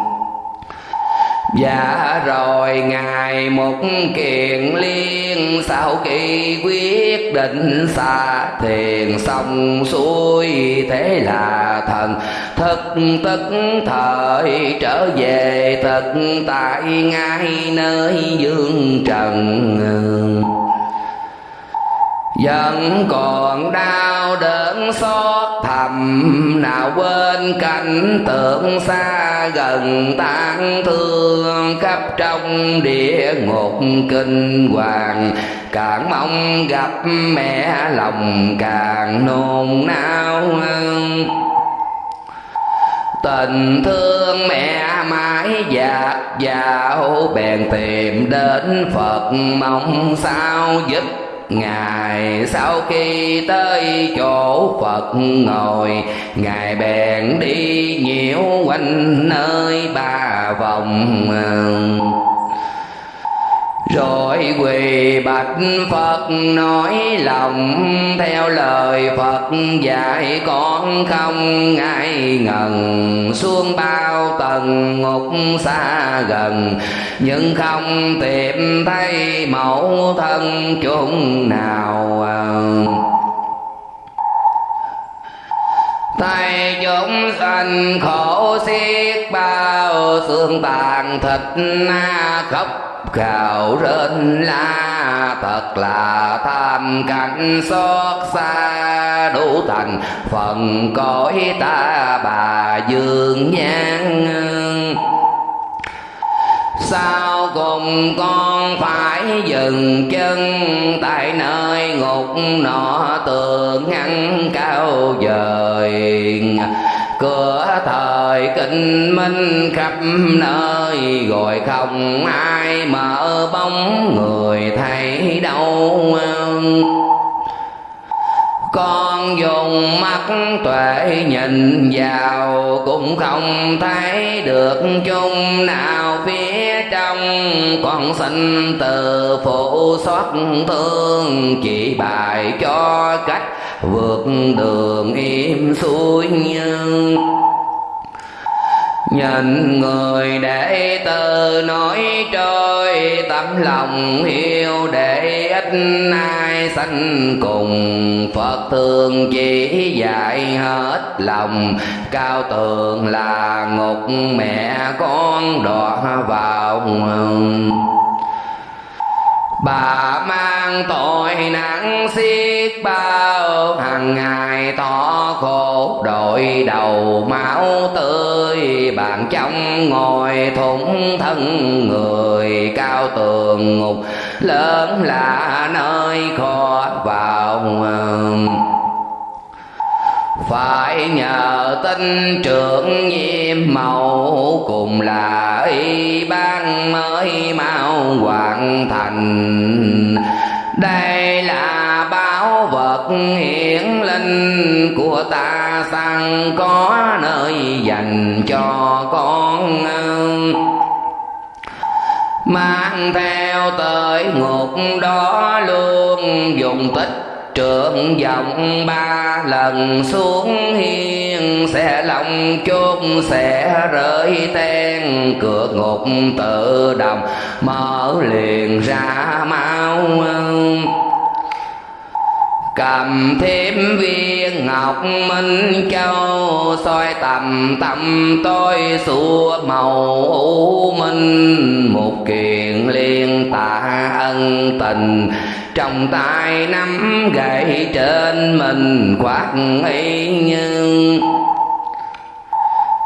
Speaker 1: Dạ rồi, Ngài một kiền liên Sau khi quyết định xa thiền xong xuôi, Thế là thần thực tức thời trở về, thực tại ngay nơi dương trần. Vẫn còn đau đớn xót thầm nào quên cảnh tượng xa gần tan thương, khắp trong địa ngục kinh hoàng. Càng mong gặp mẹ lòng càng nôn nao tình thương mẹ mãi dạt dào bèn tìm đến phật mong sao giúp Ngài sau khi tới chỗ Phật ngồi, Ngài bèn đi nhiễu quanh nơi ba vòng rồi quỳ bạch Phật nói lòng Theo lời Phật. Dạy con không ngại ngần, Xuống bao tầng ngục xa gần. Nhưng không tìm thấy mẫu thân chúng nào. Tay chúng sanh khổ xiết bao, xương tàn thịt na khóc gào rên la, thật là tham cảnh xót xa. Đủ thành phần cõi ta bà dương nhan sao cùng con phải dừng chân tại nơi ngục nọ tường ngăn cao dời cửa thời kinh minh khắp nơi, gọi không ai mở bóng người thấy đâu. Con dùng mắt tuệ nhìn vào, cũng không thấy được chung nào phía trong. Con sinh từ phụ xót thương, chỉ bài cho cách vượt đường im xuôi nhân nhìn người để từ nói trôi tấm lòng yêu để ít ai sanh cùng. Phật thương chỉ dạy hết lòng, cao tường là ngục mẹ con đọa vào bà mang tội nặng xiết bao, hàng ngày tỏ khổ, đội đầu máu tươi. Bàn trong ngồi thủng thân người cao tường ngục, lớn là nơi khó vào phải nhờ tinh trưởng nhiệm màu cùng là y ban mới mau hoàn thành. Đây là báo vật hiển linh của ta sang có nơi dành cho con mang theo tới ngục đó luôn dùng tích trượng vọng ba lần xuống hiên, sẽ lòng chốt sẽ rơi ten cửa ngục tự động, mở liền ra mau cầm thêm viên ngọc minh châu, soi tầm tâm tôi xua màu u minh. Một kiện liên tạ ân tình trong tay nắm gậy trên mình quạt y nhưng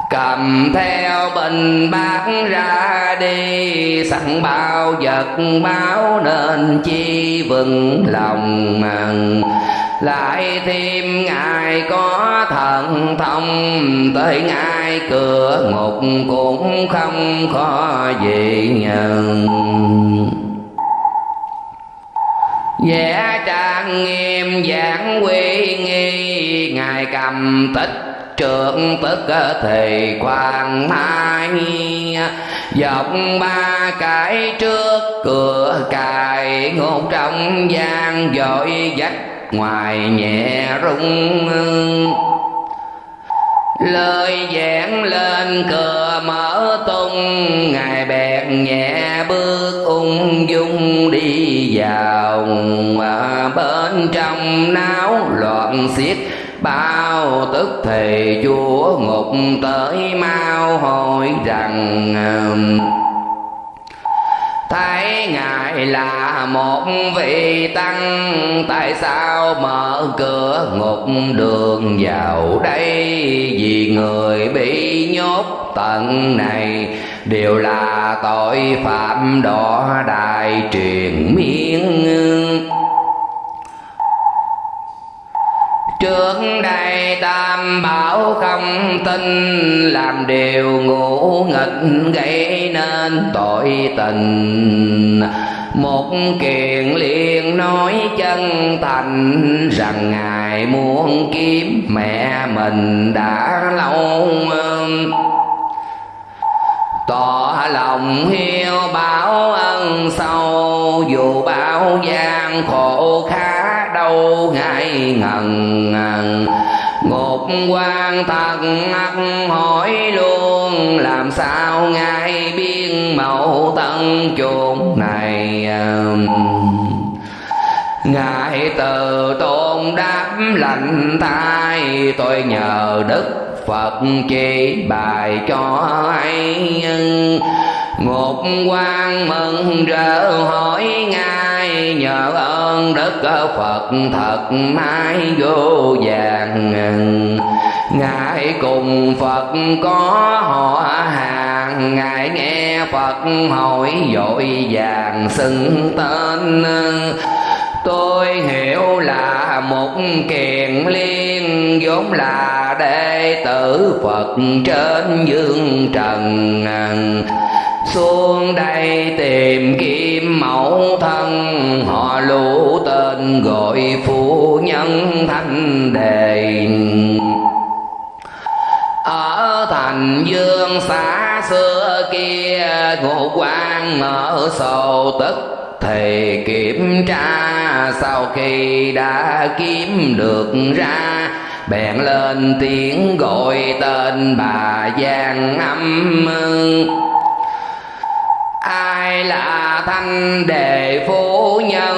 Speaker 1: cầm theo bình bát ra đi, sẵn bao vật báo nên chi vững lòng màng lại thêm ngài có thần thông, tới ngài cửa ngục cũng không khó gì nhận vẽ trang nghiêm giảng quy nghi, ngài cầm tích trượng tức ờ, thì khoan mai. Dọc ba cái trước, cửa cài ngôn trong gian, dội dắt ngoài nhẹ rung lời giảng lên cửa mở tung ngài bèn nhẹ bước ung dung đi vào à, bên trong náo loạn xiết. Bao tức thì chúa ngục tới mau hỏi rằng um, thấy ngài là một vị tăng, tại sao mở cửa ngục đường vào đây? Vì người bị nhốt tận này, đều là tội phạm đỏ đại truyền miên trước đây tam bảo không tin, làm điều ngủ nghịch gây nên tội tình. Một kiện liền nói chân thành rằng ngài muốn kiếm mẹ mình đã lâu tỏ lòng hiếu báo ân sâu, dù bao gian khổ khá đâu ngại ngần ngục quan thật hỏi luôn làm sao ngài biên mẫu tân chuột này um, ngài từ tôn đáp lành thai tôi nhờ đức phật chỉ bài cho ai ngục quan mừng rỡ hỏi ngài, nhờ ơn đức phật thật mãi vô vàng ngài cùng phật có họ hàng. Ngài nghe phật hỏi dội vàng xưng tên. Tôi hiểu là một kiền liên, vốn là đệ tử phật trên dương trần. Xuống đây tìm kiếm mẫu thân, họ lũ tên gọi phu nhân thanh đề ở thành dương xã xưa kia ngộ quan mở sổ tức. Thì kiểm tra sau khi đã kiếm được ra, bèn lên tiếng gọi tên bà giang âm ai là thanh đề phu nhân?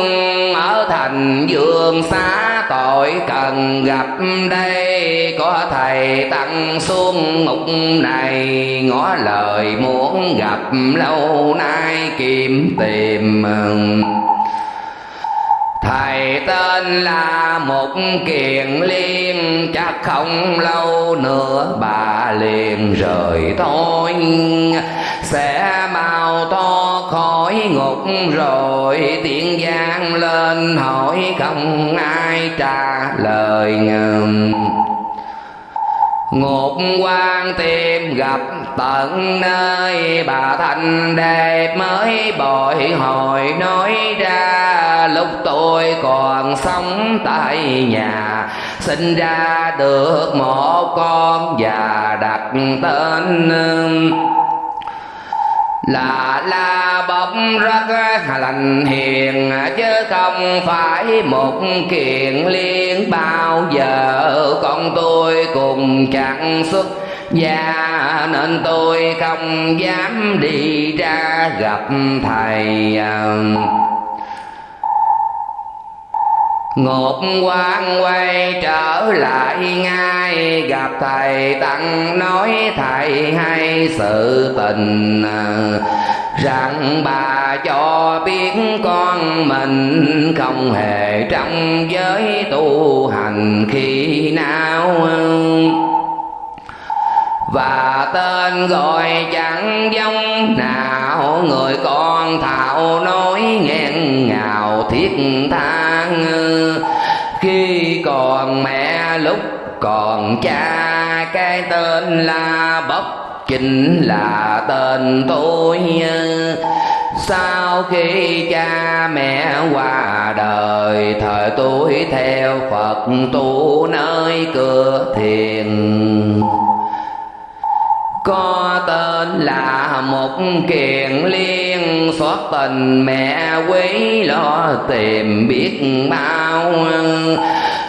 Speaker 1: Ở thành dương xá, tội cần gặp đây. Có thầy tăng xuống ngục này, ngó lời muốn gặp lâu nay kiếm tìm Thầy tên là một kiền liên, Chắc không lâu nữa bà liền rời thôi Sẽ mau to khỏi ngục rồi, Tiếng gian lên hỏi không ai trả lời ngầm. Ngục quan tìm gặp tận nơi, Bà Thanh đẹp mới bội hồi nói ra. Lúc tôi còn sống tại nhà, Sinh ra được một con và đặt tên là la bọc rất lành hiền, chứ không phải một kiện liên bao giờ. Con tôi cùng chẳng xuất gia, nên tôi không dám đi ra gặp thầy. Ngột quan quay trở lại ngay, Gặp thầy Tăng nói thầy hay sự tình Rằng bà cho biết con mình Không hề trong giới tu hành khi nào và tên gọi chẳng giống nào, người con thạo nói nghẹn ngào thiết tha. Ờ, khi còn mẹ lúc còn cha, cái tên là bốc, chính là tên tôi. Sau khi cha mẹ qua đời, thời tôi theo phật tu nơi cửa thiền có tên là một kiền liên xót tình mẹ quý lo tìm biết bao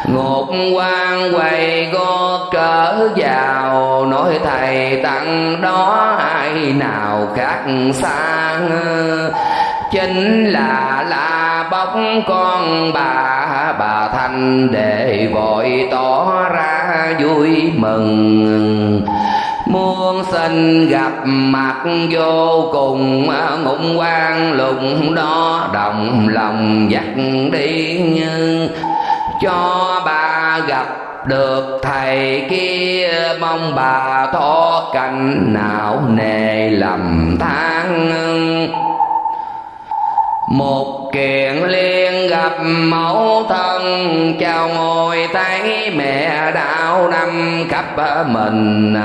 Speaker 1: ngột quan quay gót trở vào, nói thầy tặng đó ai nào khác xa chính là la bóc con, bà bà thanh để vội tỏ ra vui mừng muôn sinh gặp mặt vô cùng ngụng quan lùng đó đồng lòng dắt đi như cho bà gặp được thầy kia. Mong bà thoát cảnh não nề lầm than một kiện liên gặp mẫu thân, chào ngồi thấy mẹ đạo năm khắp mình.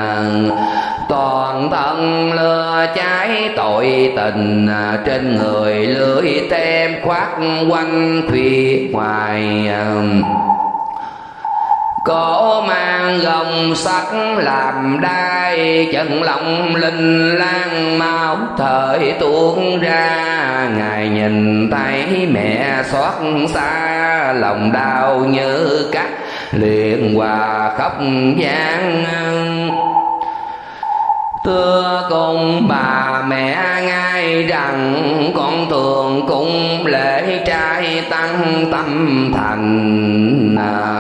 Speaker 1: Toàn thân lừa cháy tội tình, trên người lưỡi tem khoát quanh khuya ngoài cổ mang gồng sắt làm đai, chân lòng linh lang máu thời tuôn ra. Ngài nhìn thấy mẹ xót xa, lòng đau như cắt liền hòa khóc gian Thưa cùng bà mẹ ngay rằng, con thường cung lễ trai tăng tâm thành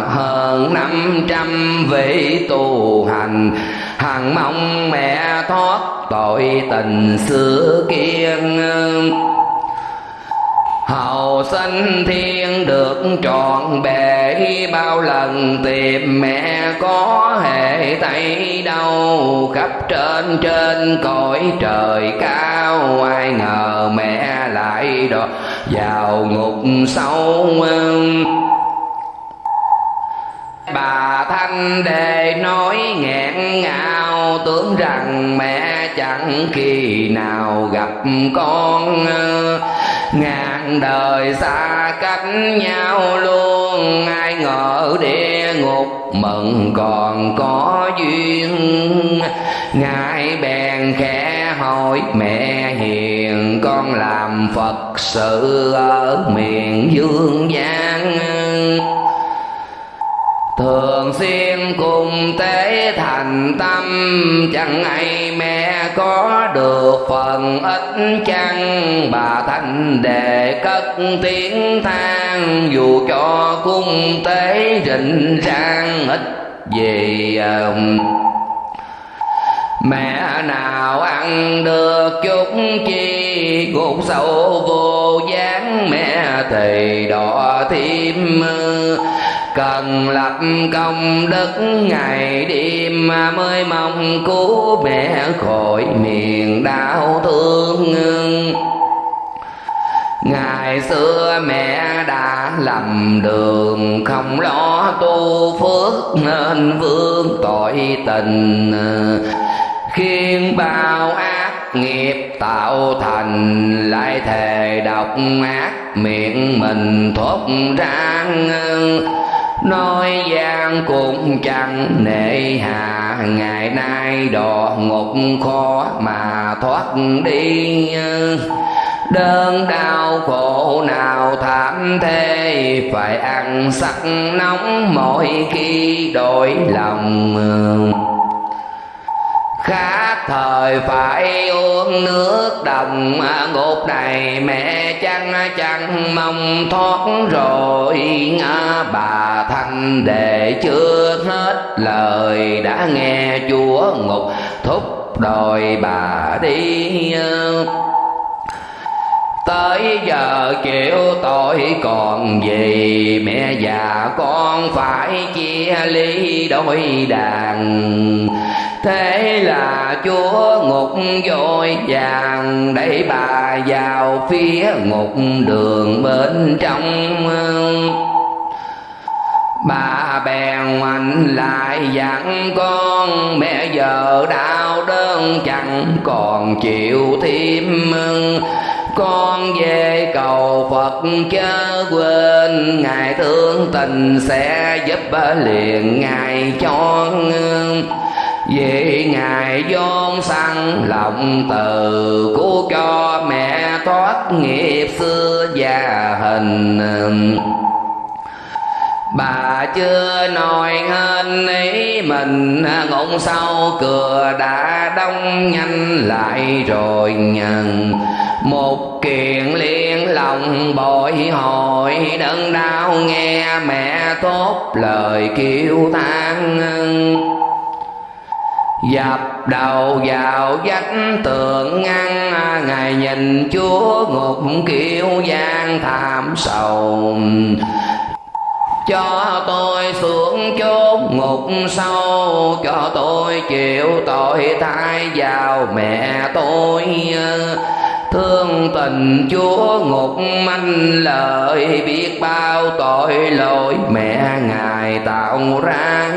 Speaker 1: hơn năm trăm vị tu hành, hằng mong mẹ thoát tội tình xưa kiên. Hầu sinh thiên được trọn bề bao lần tìm mẹ có hề thấy đâu khắp trên trên cõi trời cao, ai ngờ mẹ lại đọt vào ngục sâu bà thanh đề nói nghẹn ngào, tưởng rằng mẹ chẳng khi nào gặp con. Ngàn đời xa cách nhau luôn, ai ngờ địa ngục mừng còn có duyên. Ngài bèn khẽ hỏi mẹ hiền, con làm phật sự ở miền dương gian thường xuyên cùng tế thành tâm, chẳng ai mẹ có được phần ít chăng? Bà thanh đề cất tiếng than, dù cho cung tế rình rang, ít gì um, Mẹ nào ăn được chút chi? Gục sâu vô dáng Mẹ thì đỏ thêm cần lập công đức ngày đêm mới mong cứu mẹ khỏi miền đau thương Ngày xưa mẹ đã lầm đường, Không lo tu phước nên vương tội tình. Khiến bao ác nghiệp tạo thành, Lại thề độc ác miệng mình thốt ra nói gian cũng chẳng nệ hà. Ngày nay đò ngục khó mà thoát đi. Đơn đau khổ nào thảm thế phải ăn sắc nóng mỗi khi đổi lòng khá thời phải uống nước đồng. À, ngục này mẹ chăng chẳng mong thoát rồi. À, bà thanh đệ chưa hết lời đã nghe chúa ngục. Thúc đòi bà đi à. tới giờ chịu tội còn gì? Mẹ già con phải chia ly đôi đàn thế là chúa ngục vội vàng, đẩy bà vào phía ngục đường bên trong. Bà bèn mạnh lại dặn con, mẹ giờ đau đơn chẳng còn chịu thêm. Con về cầu Phật chớ quên, Ngài thương tình sẽ giúp liền Ngài cho vì Ngài vốn săn lòng từ Cứu cho mẹ thoát nghiệp xưa và hình. Bà chưa nói hên ý mình ngụm sau cửa đã đông nhanh lại rồi nhận một kiện liên lòng bội hồi đớn đau nghe mẹ tốt lời kêu than dập đầu vào vách tường ngăn, ngài nhìn chúa ngục kêu gian thảm sầu. Cho tôi xuống chốn ngục sâu, cho tôi chịu tội thai vào mẹ tôi. Thương tình chúa ngục manh lợi, biết bao tội lỗi mẹ ngài tạo ra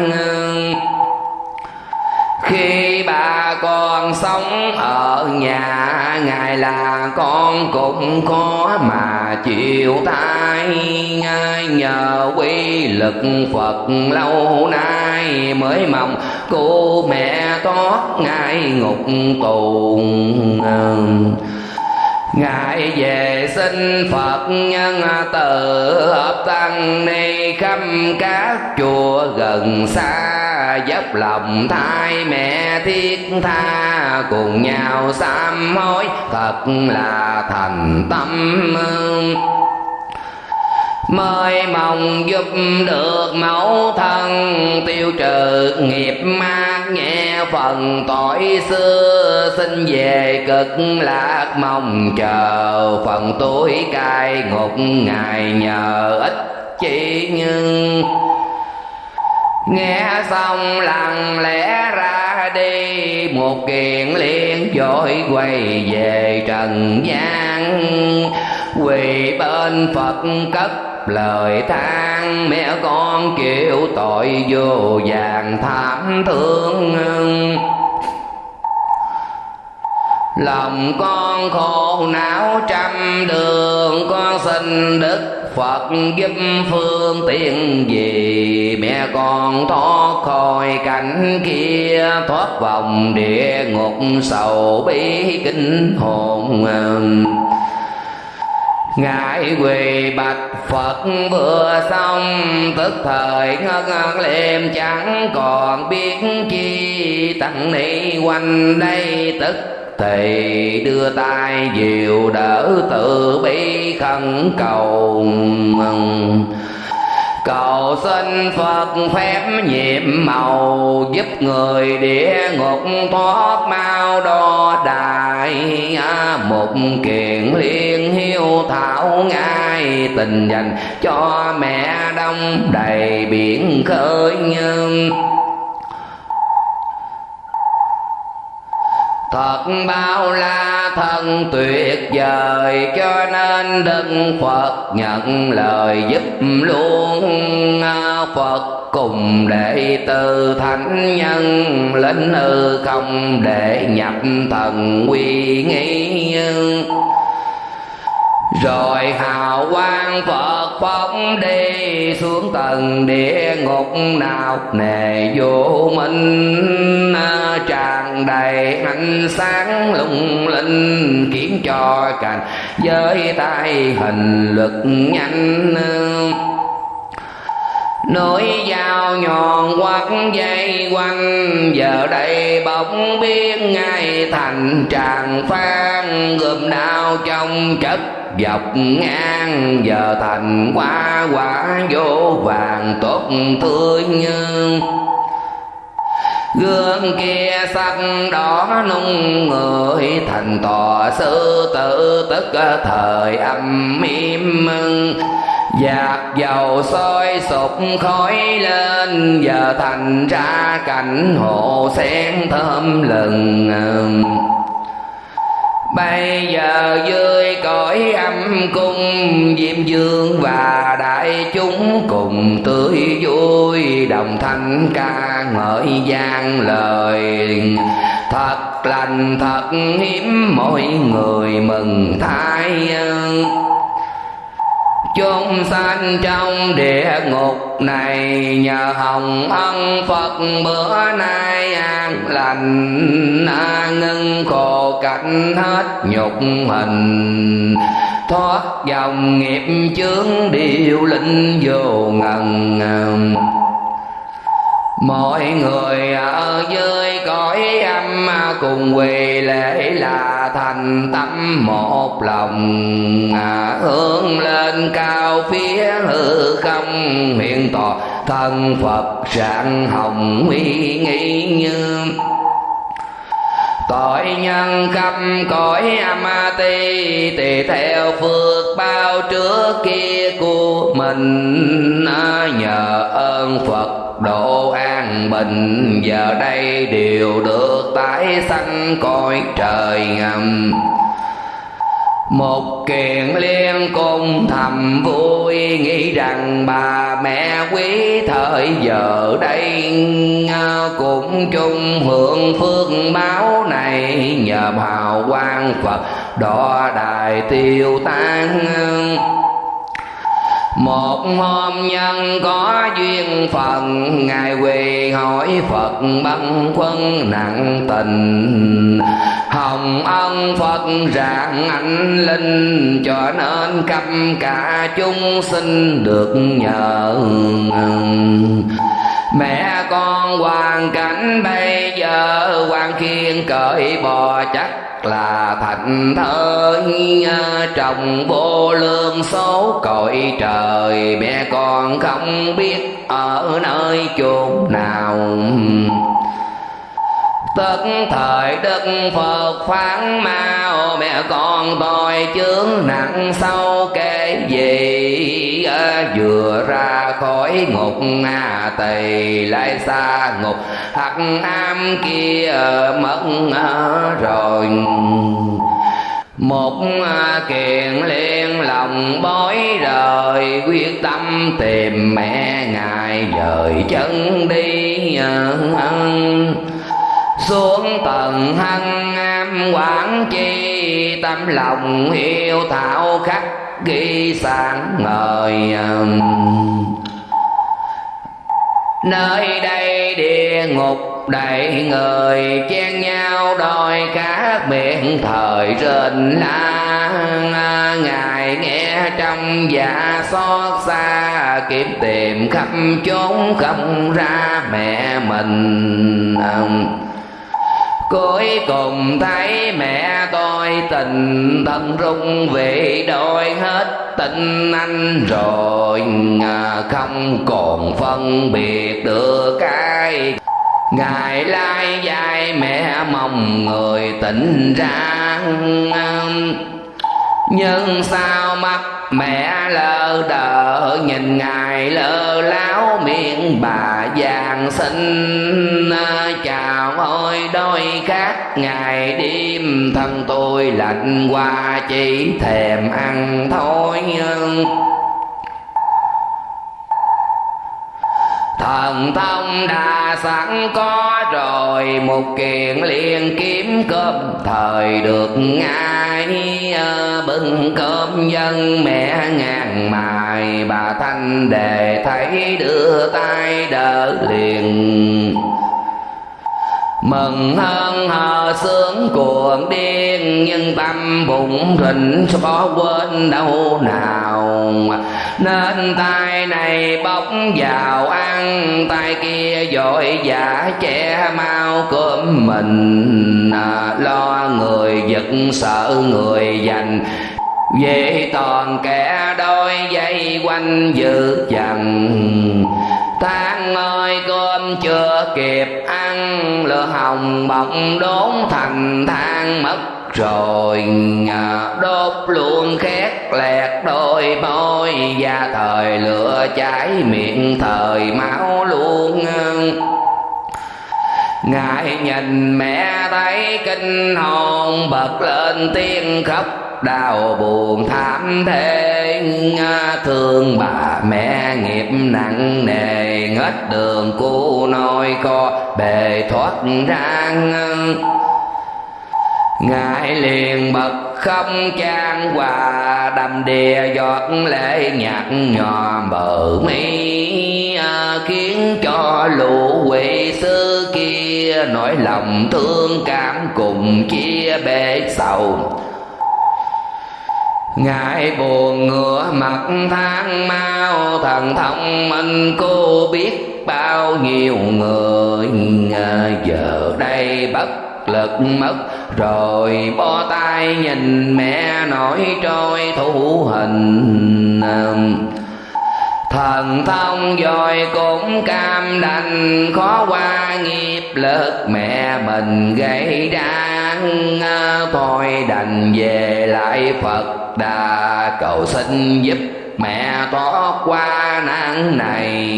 Speaker 1: khi bà con sống ở nhà, ngài là con cũng khó mà chịu tai. Nhờ quy lực phật lâu nay mới mong cô mẹ thoát ngài ngục tù. Ngài về xin Phật nhân từ hợp tăng ni khắp các chùa gần xa, dốc lòng thai mẹ thiết tha, cùng nhau sám hối, thật là thành tâm mới mong giúp được mẫu thân tiêu trừ nghiệp ma phần tội xưa, xin về cực lạc mong chờ. Phần tuổi cai ngục ngài nhờ ít chỉ nhưng nghe xong lặng lẽ ra đi, một kiện liền vội quay về trần gian quỳ bên phật cất lời than, mẹ con chịu tội vô vàng thảm thương lòng con khổ não trăm đường, con xin đức Phật giúp phương tiện gì? Mẹ con thoát khỏi cảnh kia, thoát vòng địa ngục sầu bi kinh hồn Ngài quỳ bạch Phật, vừa xong Tức thời ngất ngất liêm chẳng còn biết chi Tăng ni quanh đây. Tức thì đưa tay dìu đỡ tự bi khẩn cầu cầu xin phật phép nhiệm màu, giúp người địa ngục thoát mau đo đại một kiện liên hiếu thảo ngay tình dành cho mẹ đông đầy biển khơi nhân Thật bao la thân tuyệt vời, Cho nên Đức Phật nhận lời giúp luôn Phật cùng đệ tử thánh nhân lĩnh hư không để nhập thần quy nghi rồi hào quang Phật phóng đi xuống tầng địa ngục nào? Nề vô minh à, tràn đầy ánh sáng lung linh khiến cho cảnh giới tay hình lực nhanh. Nỗi dao nhọn quắt dây quanh Giờ đây bỗng biết ngay thành tràng phan. Gồm đau trong chất dọc ngang, Giờ thành quá quả vô vàng, tốt tươi như gương kia sắc đỏ nung người. Thành tòa sư tử tức thời âm im dạt dầu soi sụp khói lên, Giờ thành ra cảnh hồ sen thơm lừng Bây giờ dưới cõi âm cung, Diêm dương và đại chúng cùng tươi vui, Đồng thanh ca ngợi gian lời. Thật lành, thật hiếm mọi người mừng thái chúng sanh trong địa ngục này, nhờ hồng ân phật. Bữa nay an lành ngưng khổ cảnh hết nhục hình thoát dòng nghiệp chướng điều linh vô ngần mọi người ở dưới cõi âm cùng quỳ lễ là thành tâm một lòng. À, hướng lên cao phía hư không hiện tỏ thân phật rạng hồng uy nghi như tội nhân khắp cõi amati tùy theo phước bao trước kia của mình. À, nhờ ơn phật, độ an bình, giờ đây đều được tái sanh cõi trời ngầm một kiện liên cung thầm vui, nghĩ rằng bà mẹ quý thời giờ đây ờ, cũng chung hưởng phước báo này. Nhờ hào quang phật, đo đài tiêu tan một hôm nhân có duyên phận, ngài quỳ hỏi phật băn quân nặng tình. Hồng ân phật rạng anh linh, cho nên căm cả chúng sinh được nhờ mẹ con hoàn cảnh bây giờ quan khiên cởi bò chắc là thành thơi à, trồng vô lương số cõi trời. Mẹ con không biết ở nơi chốn nào tất thời Đức Phật phán mau Mẹ con tôi chướng nặng sâu kể gì? Ờ, vừa ra khỏi ngục à, Tỳ lại xa ngục Hắc am kia mất ờ, rồi. Một ờ, kiện liên lòng bối rời quyết tâm tìm mẹ ngài dời chân đi xuống tầng hân am, quảng chi tâm lòng yêu thảo khắc ghi sáng ngời nơi đây địa ngục đầy người chen nhau đòi các miệng thời trên la ngài nghe trong dạ xót xa, kiếm tìm khắp chốn không ra mẹ mình cuối cùng thấy mẹ tôi tình thân rung vị đôi hết tình anh rồi à, không còn phân biệt được cái ngày lai dài mẹ mong người tỉnh ra à, nhưng sao mắt mẹ lơ đờ, nhìn ngài lơ láo, miệng bà vàng xinh ờ, chào ôi đôi khác ngày đêm thân tôi lạnh qua, chỉ thèm ăn thôi. Thần thông đã sẵn có rồi, một kiện liền kiếm cơm. Thời được ngay ờ, bưng cơm dân mẹ ngàn mài. Bà thanh đề thấy đưa tay đỡ liền. Mừng hơn hờ sướng cuồng điên, nhưng tâm bụng rình có quên đâu nào nên tay này bóc vào ăn tay kia dội giả che mau cơm mình. À, lo người giật sợ người dành về toàn kẻ đôi dây quanh giữ dần Tháng ơi cơm chưa kịp ăn Lửa hồng bọng đốn thành than mất rồi đốt luôn khét lẹt đôi môi và thời lửa cháy miệng, thời máu luôn ngài nhìn mẹ thấy kinh hồn bật lên tiếng khóc, đau buồn thảm thế thương bà mẹ nghiệp nặng nề, ngất đường cu nôi co, bề thoát ra ngài liền bật không trang hòa, đầm đìa giọt lệ nhạt nhòa, bờ mi à, khiến cho lũ quỷ sư kia nỗi lòng thương cảm cùng chia bể sầu. Ngài buồn ngựa mặt than mau, thần thông minh cô biết bao nhiêu người giờ đây bất lực mất rồi bó tay nhìn mẹ nổi trôi thủ hình. Thần thông rồi cũng cam đành khó qua nghiệp lực mẹ mình gây ra thôi đành về lại phật đà cầu xin giúp mẹ thoát qua nạn này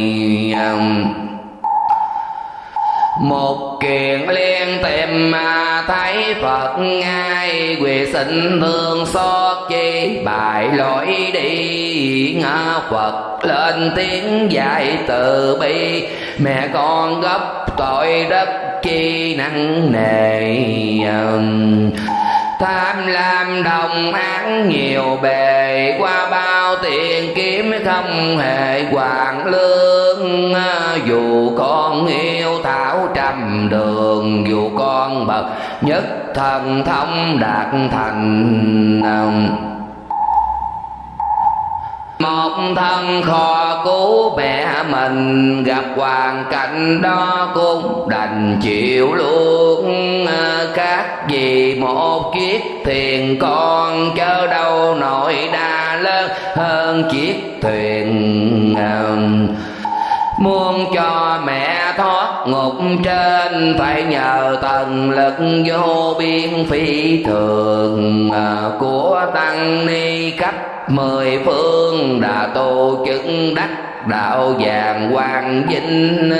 Speaker 1: một kiện liên tìm mà thấy phật ngay quỳ xin thương xót chi bài lỗi đi. Ngã phật lên tiếng dạy từ bi. Mẹ con gấp tội đất chi nặng nề um, tham lam đồng án nhiều bề, qua bao tiền kiếm không hề hoàng lương. Dù con yêu thảo trăm đường, dù con bậc nhất thần thông đạt thành một thân kho cứu mẹ mình, gặp hoàn cảnh đó cũng đành chịu luôn. Các vì một chiếc thuyền con chớ đâu nổi đa lớn hơn chiếc thuyền Muốn cho mẹ thoát ngục trên, Phải nhờ tần lực vô biên phi thường à, Của tăng ni cách. Mười phương Đã tu chứng đắc đạo vàng quang vinh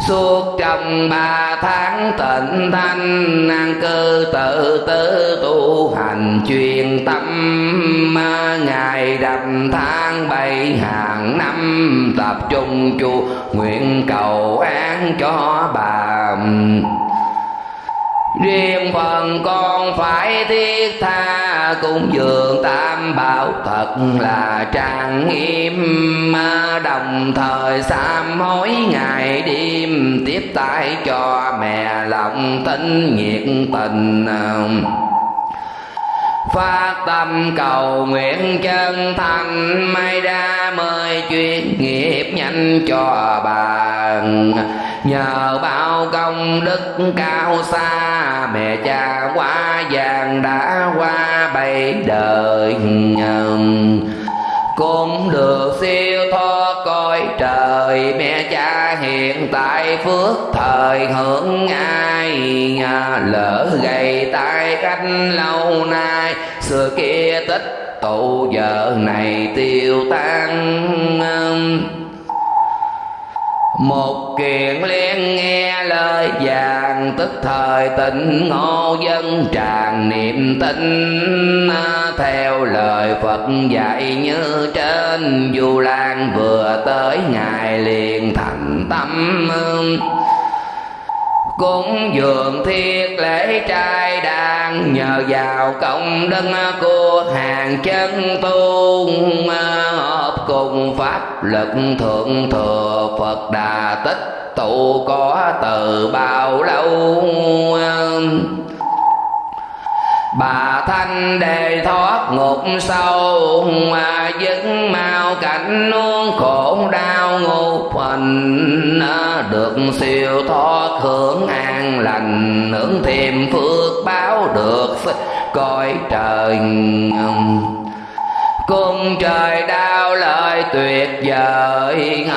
Speaker 1: suốt trong ba tháng tịnh thanh, an cư tự tư tu hành chuyên tâm. Ngày đầm tháng bảy hàng năm, tập trung chu nguyện cầu án cho bà riêng phần con phải thiết tha cung dường tam bảo thật là trang nghiêm. Đồng thời sám hối ngày đêm, tiếp tay cho mẹ lòng tinh nhiệt tình. Phát tâm cầu nguyện chân thành, may đa mời chuyên nghiệp nhanh cho bà nhờ bao công đức cao xa, mẹ cha quá vàng đã qua bảy đời cũng được siêu thoát coi trời, mẹ cha hiện tại phước thời hưởng ai lỡ gầy tai cách lâu nay, xưa kia tích tụ giờ này tiêu tan một kiện liên nghe lời vàng, tức thời tịnh ngô dân tràn niệm tin theo lời phật dạy như trên du lan vừa tới ngài liền thành tâm cúng dường thiết lễ trai đàn nhờ vào công đức của hàng chân tu hợp cùng pháp lực thượng thừa phật đà tích, tụ có từ bao lâu? Bà thanh đề thoát ngục sâu mà dứt mau cảnh nuông khổ đau ngục hình được siêu thoát hưởng an lành, hưởng thêm phước báo được coi trời cung trời đau lời tuyệt vời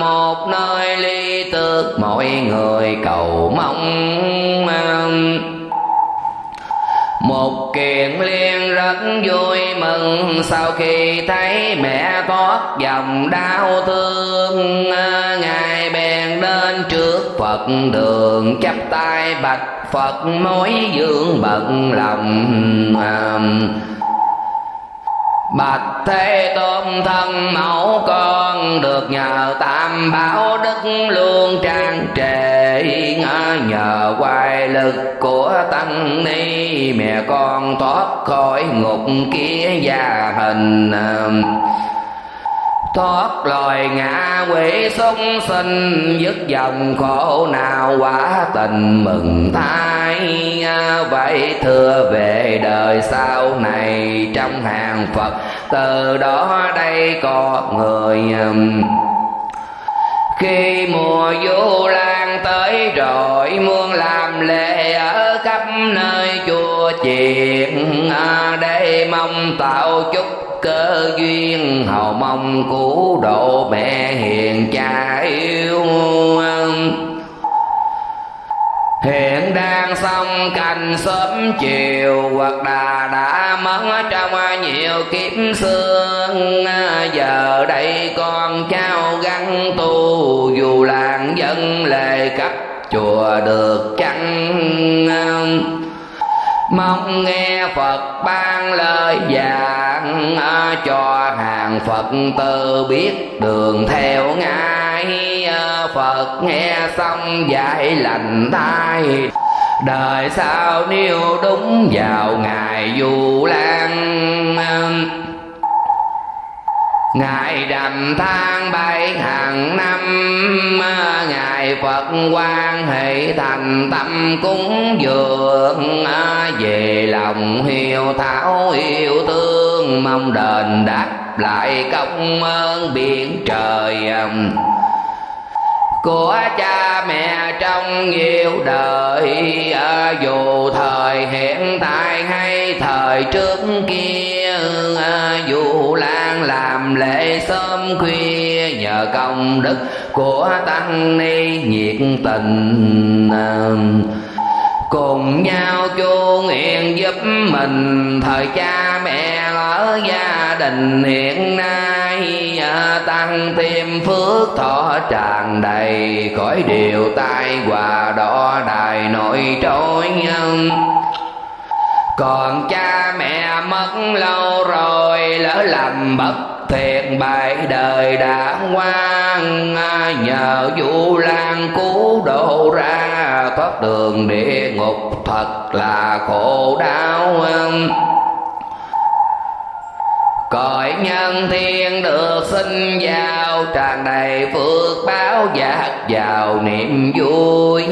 Speaker 1: một nơi ly tước mọi người cầu mong một kiện liên rất vui mừng, sau khi thấy mẹ thoát dòng đau thương, ngài bèn đến trước phật đường, chắp tay bạch phật mối dương bận lòng. Bạch Thế Tôn thân mẫu con được nhờ tam bảo đức luôn trang trề Nhờ quay lực của tăng ni. Mẹ con thoát khỏi ngục kia gia hình thoát loài ngã quỷ sung sinh, dứt dòng khổ nào quả tình mừng thai vậy thưa về đời sau này, trong hàng phật, từ đó đây có người um, khi mùa du lan tới rồi muốn làm lễ ở khắp nơi chùa chuyện à, để mong tạo chút cơ duyên. Hầu mong cứu độ mẹ hiền cha yêu Hiện đang xong cành sớm chiều, Hoặc đà đã mất trong nhiều kiếp xương. À, giờ đây con trao gắn tu, Dù làng dân lề cấp chùa được chăng mong nghe phật ban lời giảng à, cho hàng phật tử biết đường theo ngài. À, phật nghe xong dạy lành tai đời sau nếu đúng, vào ngày du lan. Ngài đầm than bay hàng năm, Ngài Phật quan hệ thành tâm cúng dường. Về lòng hiếu thảo yêu thương, Mong đền đáp lại công ơn biển trời của cha mẹ trong nhiều đời à, dù thời hiện tại hay thời trước kia à, dù lan làm lễ sớm khuya nhờ công đức của tăng ni nhiệt tình à, cùng nhau chu nguyện giúp mình. Thời cha mẹ ở gia đình hiện nay tăng thêm phước thọ tràn đầy khỏi điều tai hòa đỏ đài nội trôi còn cha mẹ mất lâu rồi, lỡ làm bất thiện bại đời đã qua nhờ vũ lan cứu độ ra thoát đường địa ngục, thật là khổ đau cõi nhân thiên được sinh vào tràn đầy phước báo giác vào niềm vui.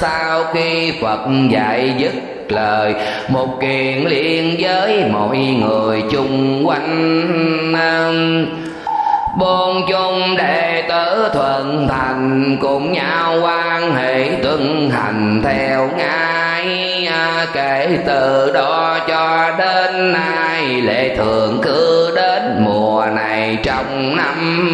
Speaker 1: Sau khi phật dạy dứt lời, một kiện liên với mọi người chung quanh. Bốn chung đệ tử thuận thành, cùng nhau quan hệ tuân hành theo ngài. À, kể từ đó cho đến nay lệ thường cứ đến mùa này trong năm.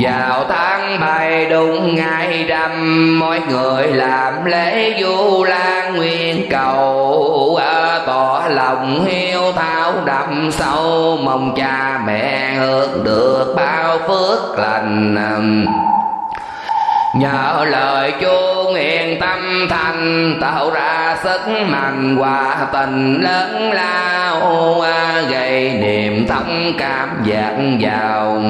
Speaker 1: Vào tháng bảy đúng ngày rằm mọi người làm lễ du lan nguyên cầu à, tỏ lòng hiếu thảo đậm sâu, mong cha mẹ hưởng được bao phước lành nhờ lời chuông hiền tâm thành, tạo ra sức mạnh hòa tình lớn lao, gây niềm thông cảm giác vào.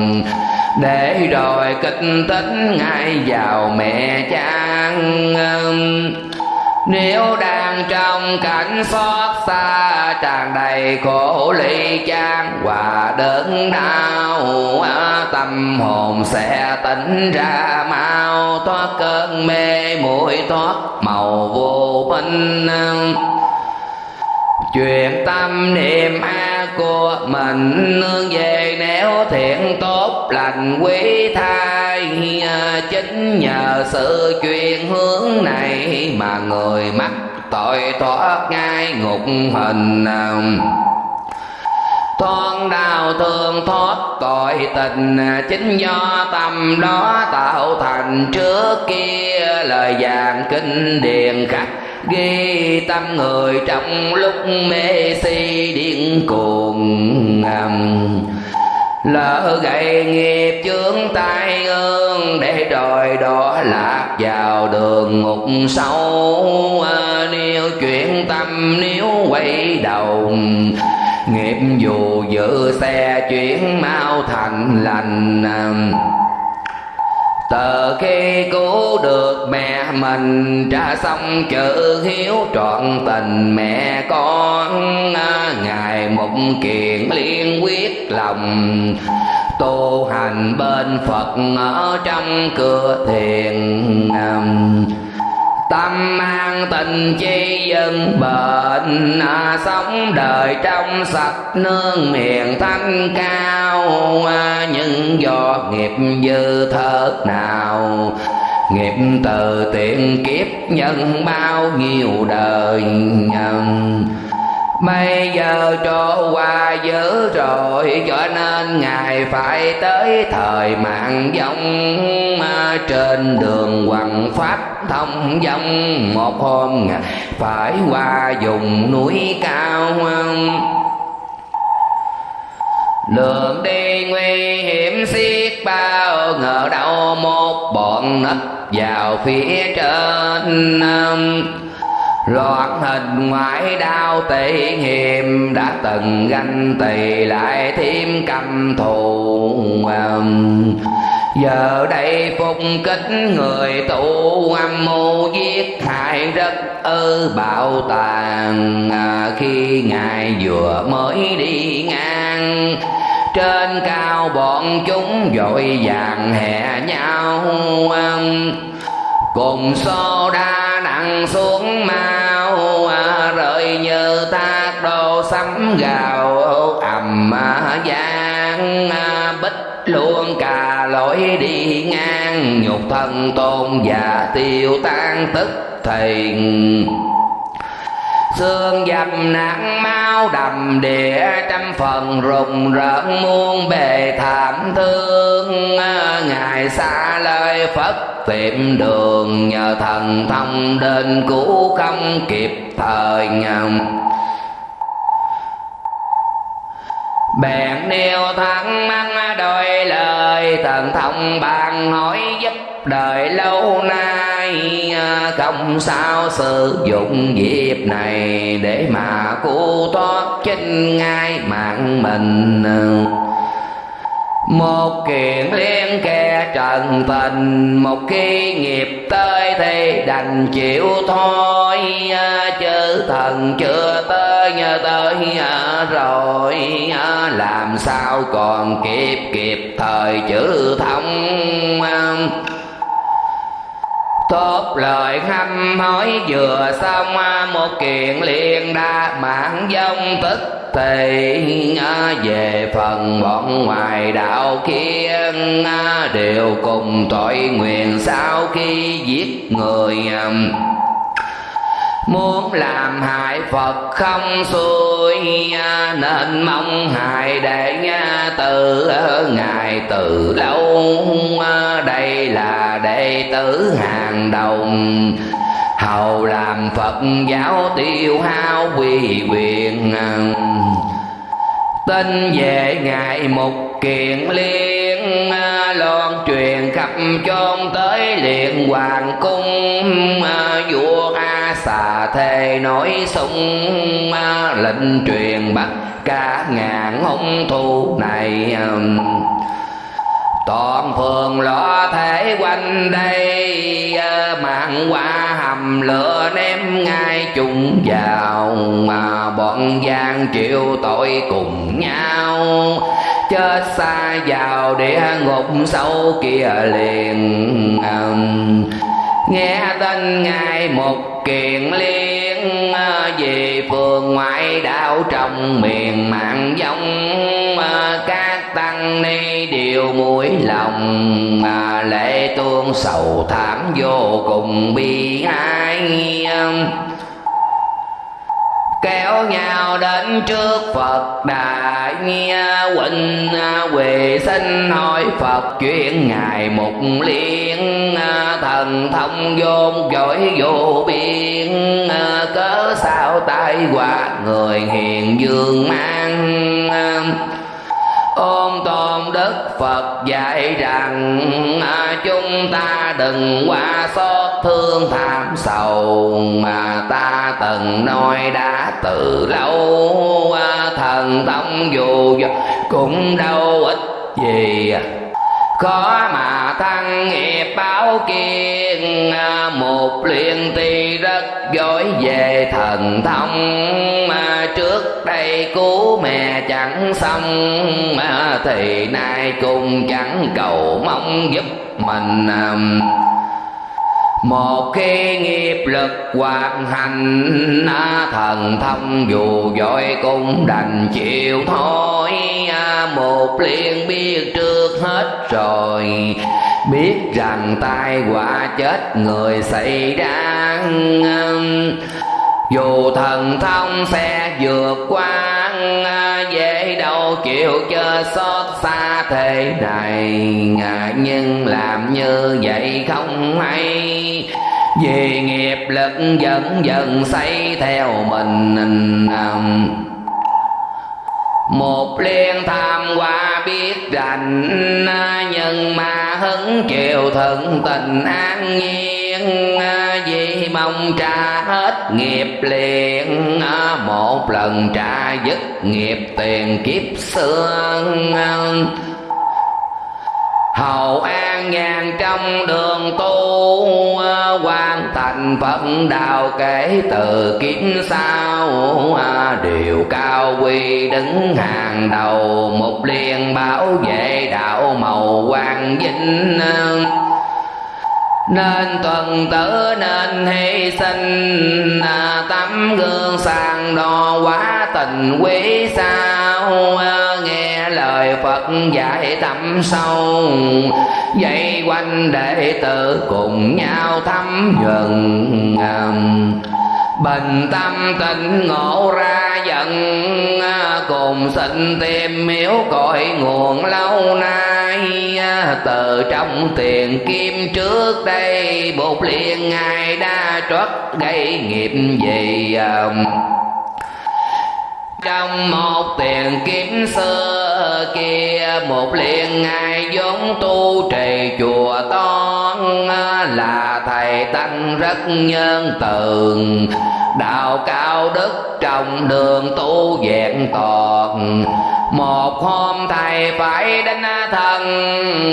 Speaker 1: Để rồi kịch tính ngay vào mẹ cha nếu đang trong cảnh xót xa, tràn đầy khổ ly chan và đớn đau tâm hồn sẽ tỉnh ra mau. Thoát cơn mê muội thoát màu vô minh chuyện tâm niệm a của mình nương về nếu thiện tốt, lành quý thai à, chính nhờ sự chuyển hướng này mà người mắc tội thoát ngay ngục hình. À, thoát đau thương thoát tội tình à, chính do tâm đó tạo thành trước kia. Lời giảng kinh điển khắc ghi tâm người trong lúc mê si điên cuồng lỡ gậy nghiệp chướng tai ương để đòi đó lạc vào đường ngục sâu à, nếu chuyển tâm, nếu quay đầu, nghiệp dù giữ xe chuyển mau thành lành từ khi cứu được mẹ mình, trả xong chữ hiếu trọn tình mẹ con. À, ngài một kiện liên quyết lòng tu hành bên phật ở trong cửa thiền à, tâm an tình chi dân bệnh à, sống đời trong sạch nương miền thanh cao. À, nhưng do nghiệp dư thớt nào nghiệp từ tiện kiếp nhân bao nhiêu đời nhân. Bây giờ trôi qua dữ rồi, Cho nên Ngài phải tới thời mạng vong Trên đường hoàng pháp thông dông Một hôm Ngài phải qua vùng núi cao. Đường đi nguy hiểm xiết bao, Ngờ đâu một bọn nấp vào phía trên loạt hình ngoại đau tỷ hiềm đã từng ganh tỳ lại thêm căm thù. Giờ đây phục kích người tụ âm mưu giết hại rất ư bạo tàn. À, khi ngài vừa mới đi ngang trên cao bọn chúng vội vàng hè nhau. Cùng xô đa nặng xuống mau à, rời như tác đồ sấm gào ầm à, giang à, bích luôn cả lỗi đi ngang, nhục thân tôn và tiêu tan tức thình xương dập nặng máu đầm địa trăm phần, rùng rợn muôn bề thảm thương. Ngài xa lời phật, tìm đường nhờ thần thông đến cứu không kịp thời ngầm bèn nêu thắng măng đôi lời thần thông bàn hỏi giúp đời lâu nay à, không sao sử dụng dịp này để mà cứu thoát chính ngay mạng mình một kiện liên kẻ trần tình, một khi nghiệp tới thì đành chịu thôi. À, Chứ thần chưa tới nhờ tới à, rồi à, làm sao còn kịp kịp thời chữ thông thốt lời hăm hỏi vừa xong, Một kiện liền đa mạng dông tức thì à, Về phần bọn ngoài đạo kia à, Đều cùng tội nguyện sau khi giết người à. Muốn làm hại Phật không xuôi Nên mong hại để từ Ngài từ lâu. Đây là đệ tử hàng đồng. Hầu làm Phật giáo tiêu hao quy quyền. Tin về Ngài một kiện liên, Loan truyền khắp chôn tới liền hoàng cung, Vua A xà thề nổi sung Lệnh truyền bắt cả ngàn hung thu này um, toàn phường lõ thể quanh đây uh, mạng qua hầm lửa ném ngay chung vào, mà bọn gian chịu tội cùng nhau. Chết xa vào địa ngục sâu kia liền um, nghe tên ngài một kiện liên à, về phường ngoại đạo trong miền mạng giống à, các tăng ni đều mũi lòng mà lệ tuôn sầu thảm vô cùng bi ai à kéo nhau đến trước Phật đài huynh à, quỳ xin hỏi Phật chuyện ngài một liên à, thần thông vốn giỏi vô biên à, cớ sao tai quả người hiền dương mang ôm tôn đức phật dạy rằng à, chúng ta đừng qua xót thương tham sầu mà ta từng nói đã từ lâu. Thần tông dù cũng đâu ít gì khó mà thăng nghiệp báo kiên à, một liên ti rất giỏi về thần thông. Mà trước đây cứu mẹ chẳng xong mà thì nay cũng chẳng cầu mong giúp mình à, một khi nghiệp lực hoàn hành thần thông dù giỏi cũng đành chịu thôi. Một liền biết trước hết rồi, biết rằng tai họa chết người xảy ra. Dù thần thông sẽ vượt qua À, dễ đâu chịu cho xót xa thế này. À, nhưng làm như vậy không hay. Vì nghiệp lực dần dần xây theo mình à, một liên tham qua biết rành nhưng mà hứng chịu thận tình an nhiên. À, vì mong trả hết nghiệp liền à, một lần trả dứt nghiệp tiền kiếp xưa à. hầu an nhàn trong đường tu hoàn thành phật đạo kể từ kiếp sau điều cao quy đứng hàng đầu, một liền bảo vệ đạo màu quang vinh nên tuần tử nên hy sinh. À, tấm gương sàng đo quá tình quý sao? À, nghe lời phật dạy tâm sâu. Dây quanh đệ tử cùng nhau thăm dần bình tâm tình ngộ ra giận. À, cùng xin tìm miếu cội nguồn lâu nay. À, từ trong tiền kim trước đây, bột liền ngài đã trót gây nghiệp gì à, trong một tiền kiếm xưa kia, một liền ngài vốn tu trì chùa toan à, là thầy tăng rất nhân từ đạo cao đức trong đường tu vẹn toàn một hôm thầy phải đến thân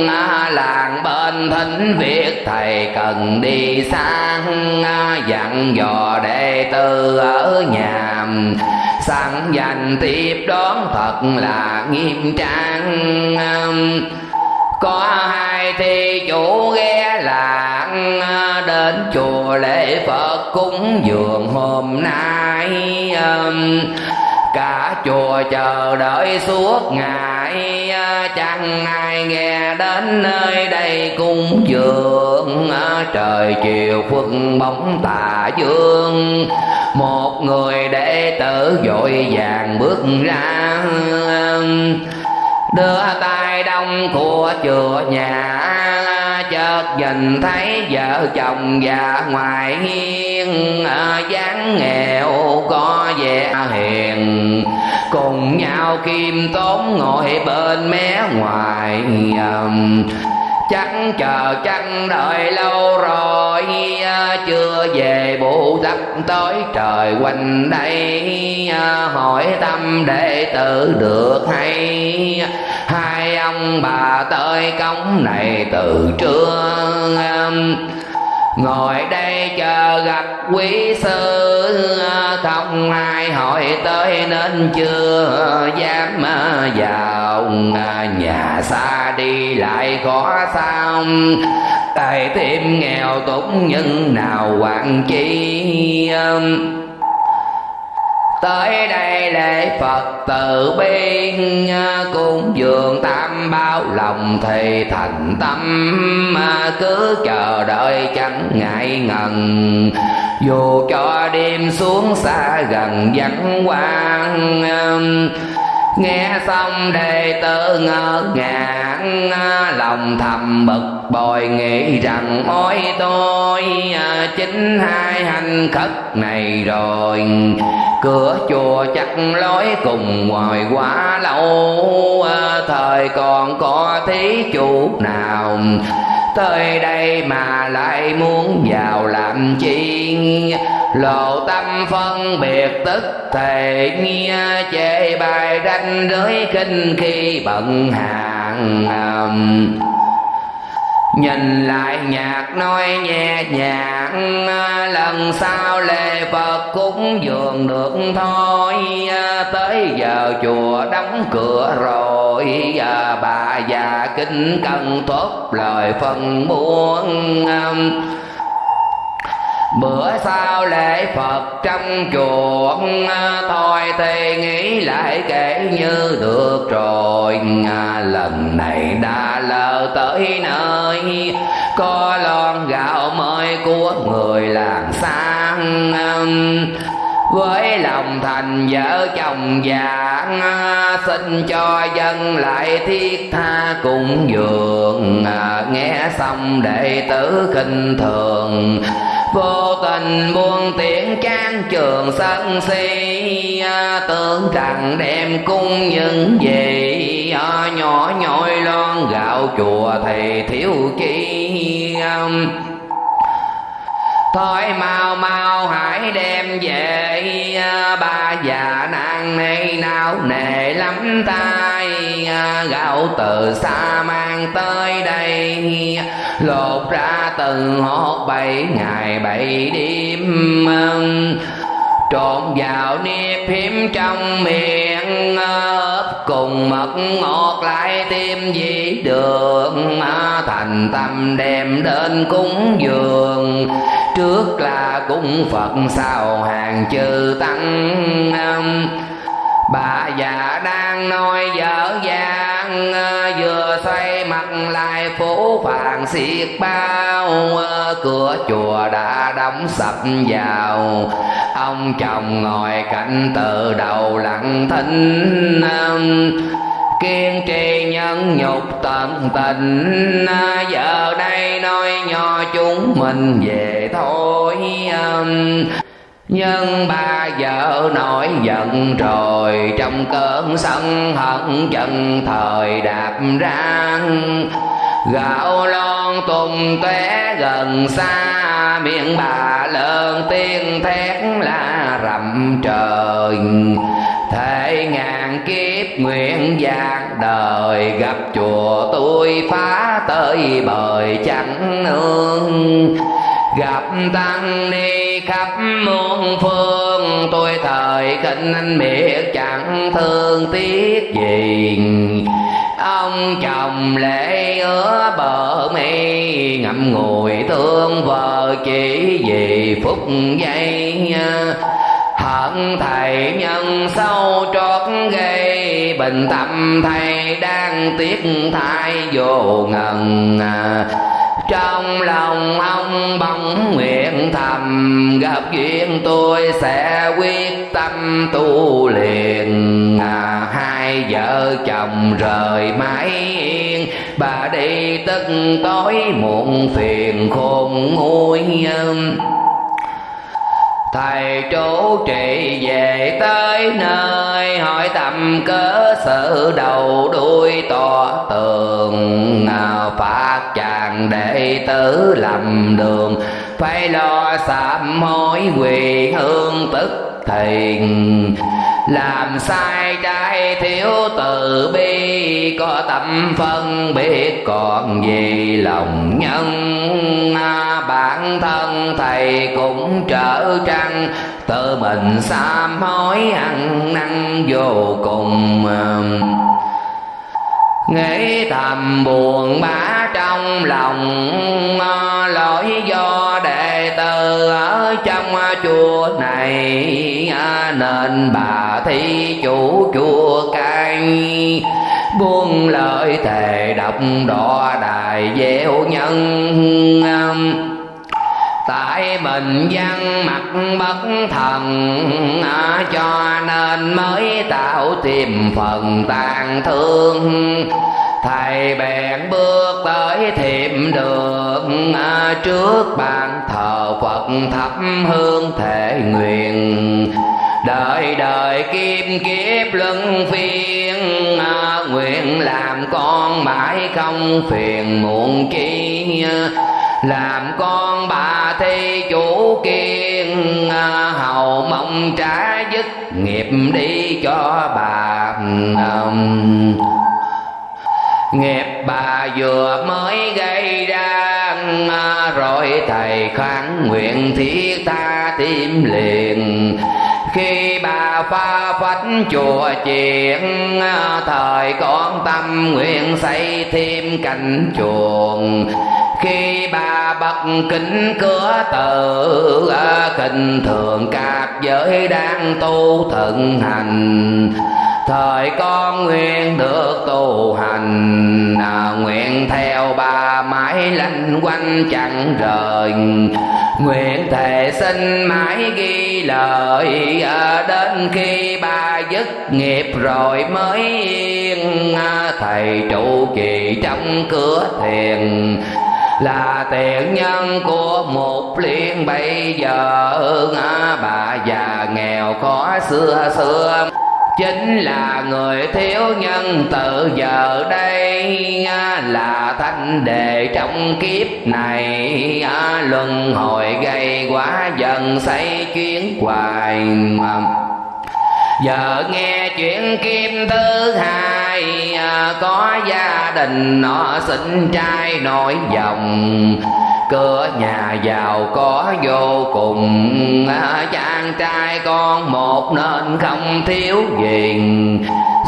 Speaker 1: à, làng bên thính việc thầy cần đi sang à, dặn dò đệ tử ở nhà. Sẵn dành tiếp đón thật là nghiêm trang à, có hai thi chủ ghé làng đến chùa lễ phật cúng dường hôm nay cả chùa chờ đợi suốt ngày, chẳng ai nghe đến nơi đây cung dường. Trời chiều khuất bóng tà dương, một người đệ tử vội vàng bước ra. Đưa tay đông của chùa nhà, chợt nhìn thấy vợ chồng già ngoài hiên. Dáng nghèo có vẻ hiền cùng nhau kim tốn ngồi bên mé ngoài chắc chờ chắc đợi lâu rồi, chưa về bộ giặc tới trời quanh đây. Hỏi tâm đệ tử được hay? Hai ông bà tới cống này từ trưa ngồi đây chờ gặp quý sư, không ai hỏi tới nên chưa dám vào nhà xa đi lại khó sao. Tài thêm nghèo túng nhưng nào quản chi? Tới đây lễ phật từ bi à, cung dường tam bao lòng thì thành tâm à, cứ chờ đợi chẳng ngại ngần. Dù cho đêm xuống xa gần vắng quang à, nghe xong đệ tử ngỡ ngàng lòng thầm bực bội, nghĩ rằng, ôi tôi à, chính hai hành khất này rồi. Cửa chùa chắc lối cùng ngoài quá lâu à, thời còn có thí chủ nào tới đây mà lại muốn vào làm chi lộ tâm phân biệt tức thể nghe chê bài ranh giới khinh khi bận hàng Nhìn lại nhạc nói nhẹ nhàng, Lần sau lễ Phật cúng dường được thôi. Tới giờ chùa đóng cửa rồi, Bà già kinh cần thốt lời phân buông. Bữa sau lễ Phật trong chùa à, Thôi thì nghĩ lại kể như được rồi. À, lần này đã lỡ tới nơi, Có lon gạo mới của người làng sang à, với lòng thành vợ chồng già xin cho dân lại thiết tha cùng dường. Nghe xong đệ tử khinh thường vô tình buông tiếng trang trường sân si à, tưởng rằng đem cung những gì à, nhỏ nhỏi lon gạo chùa thì thiếu chi thôi mau mau, hãy đem về à, ba già nàng này nào nề lắm tay à, gạo từ xa mang tới đây. Lột ra từng hốt bảy, ngày bảy đêm trộn vào nếp hiếm trong miệng à, ớp cùng mật ngọt lại thêm dĩ đường. Thành tâm đem đến cúng dường trước là cung phật sau hàng chư tăng bà già đang nói dở dang, vừa xoay mặt lại phố phàng xiết bao. Cửa chùa đã đóng sập vào. Ông chồng ngồi cạnh từ đầu lặng thinh kiên trì nhân nhục tận tình. À, giờ đây nói nho chúng mình về thôi um, nhưng ba vợ nổi giận rồi, trong cơn sân hận chân thời đạp ra gạo lon tung tóe gần xa, miệng bà lớn tiếng thét la rầm trời thể ngàn kiếp nguyện giác đời gặp chùa tôi phá tới bời chẳng nương. Gặp tăng ni khắp muôn phương, tôi thời khinh anh miệt chẳng thương tiếc gì. Ông chồng lễ ứa bờ mi, ngậm ngùi thương vợ chỉ vì phút giây hận thầy nhân sâu trót gây bình tâm thầy đang tiếc thai vô ngần. Trong lòng ông bóng nguyện thầm gặp duyên tôi sẽ quyết tâm tu liền à, hai vợ chồng rời mái yên bà đi tức tối muộn phiền khôn nguôi thầy chủ trì về tới nơi, hỏi tầm cớ sự đầu đuôi to tường. Nào phạt chàng đệ tử lầm đường, phải lo sám hối quỳ hương tức thiền làm sai trái thiếu từ bi, có tâm phân biết còn gì lòng nhân. Bản thân thầy cũng trở trăng, tự mình sám hối ăn năn vô cùng. Nghĩ thầm buồn bã trong lòng lỗi do để tử ở trong chùa này à, nên bà thi chủ chùa cai. Buông lời thề độc đỏ đài gieo nhân. Tại mình văn mặt bất thần à, cho nên mới tạo tìm phần tàn thương. Thầy bèn bước tới thiệm đường à, trước bàn thờ thắp hương thể nguyện. Đời đời kiếp kiếp luân phiên à, nguyện làm con mãi không phiền muộn chi làm con bà thi chủ kiên à, hầu mong trả dứt nghiệp đi cho bà à, nghiệp bà vừa mới gây ra rồi thầy kháng nguyện thiết tha tim liền. Khi bà pha phách chùa chuyện thời con tâm nguyện xây thêm cảnh chuồng. Khi bà bật kính cửa tự, kinh thường các giới đang tu thận hành thời con nguyện được tu hành à, nguyện theo bà mãi lanh quanh chẳng rời nguyện thề sinh mãi ghi lời à, đến khi bà dứt nghiệp rồi mới yên à, thầy trụ trì trong cửa thiền. Là tiện nhân của một liên bây giờ à, bà già nghèo khó xưa xưa chính là người thiếu nhân từ giờ đây à, là thanh đề trong kiếp này. À, luân hồi gây quá dần xây chuyến hoài giờ nghe chuyện kim thứ hai à, có gia đình nó sinh trai nổi dòng cửa nhà giàu, có vô cùng. À, chàng trai con một nên không thiếu gì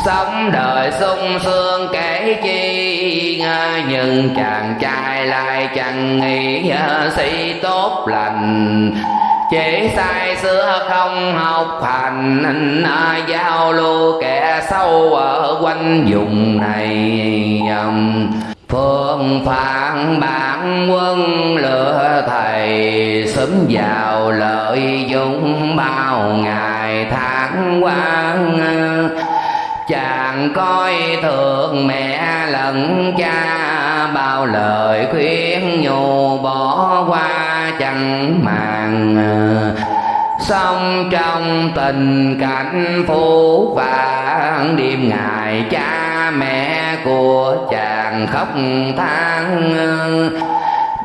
Speaker 1: sống đời sung sướng kể chi. À, nhưng chàng trai lại chẳng nghĩ à, si tốt lành. Chỉ sai xưa không học hành giao lưu kẻ sâu ở quanh vùng này um phương phản bản quân lựa thầy, sớm vào lợi dụng bao ngày tháng quan chàng coi thường mẹ lẫn cha, bao lời khuyên nhủ bỏ qua chẳng màng sống trong tình cảnh phú vàng đêm ngày cha mẹ của chàng khóc than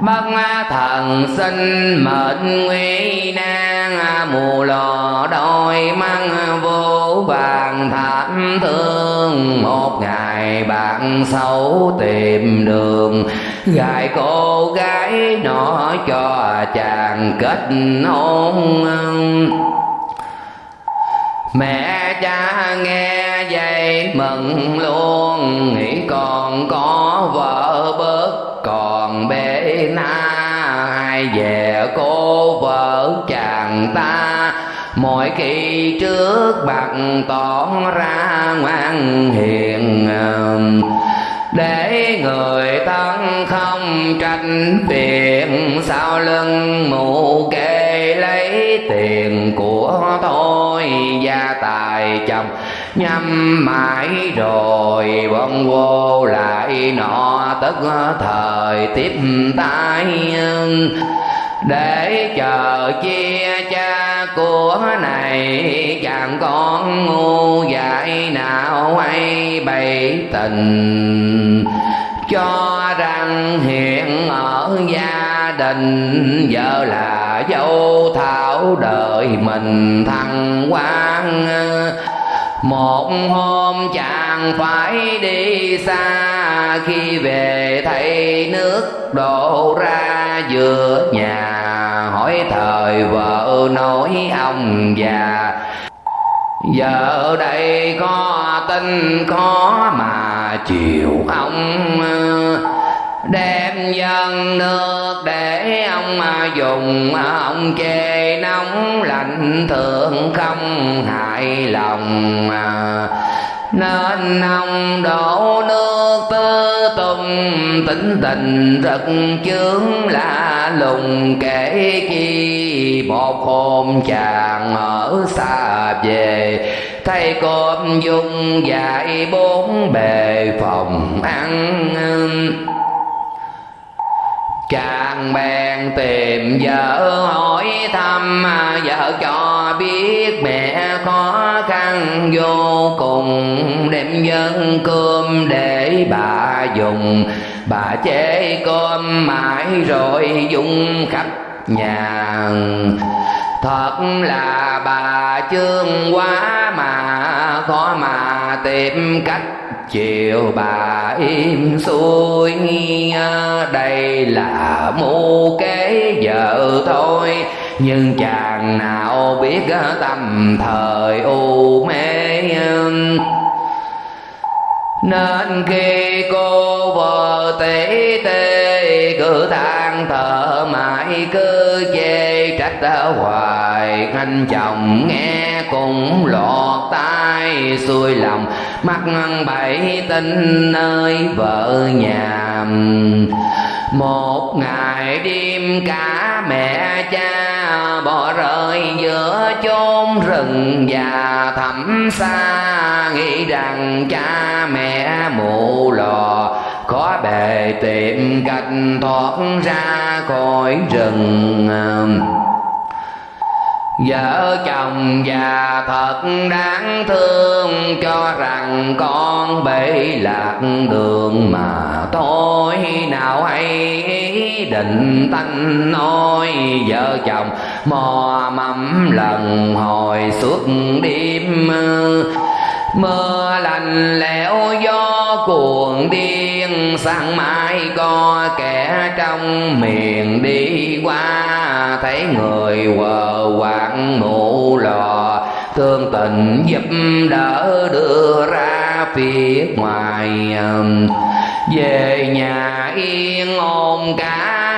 Speaker 1: bất thần sinh mệnh nguy nan, mù lò đôi măng vô vàng thảm thương. Một ngày bạn xấu tìm đường, gài cô gái nọ cho chàng kết hôn. Mẹ cha nghe vậy mừng luôn, Nghĩ còn có vợ bơ na Ai về cô vợ chàng ta. Mỗi khi trước bạc tỏ ra ngoan hiền um, để người thân không tranh phiền, sau lưng mụ kê lấy tiền của thôi gia tài chồng nhắm mãi rồi bông vô lại nọ tức thời tiếp tay. Để chờ chia cha của này, chàng con ngu dại nào hay bày tình. Cho rằng hiện ở gia đình, vợ là dâu thảo đời mình thăng quan một hôm chàng phải đi xa, khi về thấy nước đổ ra giữa nhà, hỏi thời vợ nói ông già, giờ đây có tin khó mà chịu ông đem dân nước để ông mà dùng ông chê nóng lạnh thường không hại lòng. Nên ông đổ nước tư tung, tính tình rất chướng lạ lùng. Kể chi một hôm chàng ở xa về thay cơm dung dạy bốn bề phòng ăn chàng bèn tìm vợ hỏi thăm, vợ cho biết mẹ khó khăn, vô cùng đem dân cơm để bà dùng. Bà chế cơm mãi rồi dùng khắp nhà. Thật là bà chương quá mà, khó mà tìm cách chiều bà im xuôi đây là mưu kế vợ thôi. Nhưng chàng nào biết tâm thời u mê? Nên khi cô vợ tỷ tê, cứ than thở mãi cứ chê trách hoài, anh chồng nghe cũng lọt tai xuôi lòng, mắt bảy tinh nơi vợ nhà một ngày đêm cả mẹ cha bỏ rơi giữa chốn rừng già thẳm xa, nghĩ rằng cha mẹ mù lò khó bề tìm cách thoát ra khỏi rừng. Vợ chồng già thật đáng thương, Cho rằng con bị lạc đường mà tôi Nào hay định tanh nói, Vợ chồng mò mắm lần hồi suốt đêm. Mưa lạnh lẽo gió cuồng đi Sáng mai có kẻ trong miền đi qua, Thấy người quờ quạng mụ lò. Thương tình giúp đỡ đưa ra phía ngoài um, Về nhà yên ôm cả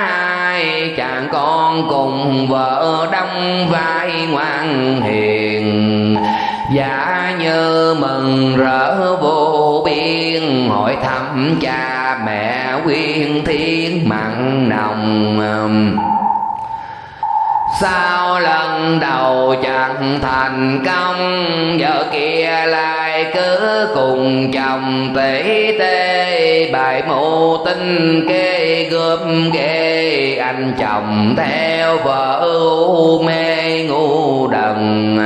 Speaker 1: hai. Chàng con cùng vợ đóng vai ngoan hiền. Dạ như mừng rỡ vô biên, Hỏi thăm cha mẹ quyên thiên mặn nồng. Sao lần đầu chẳng thành công Vợ kia lại cứ cùng chồng tỷ tê. Bài mù tinh kê gớm ghê, anh chồng theo vợ u mê ngu đần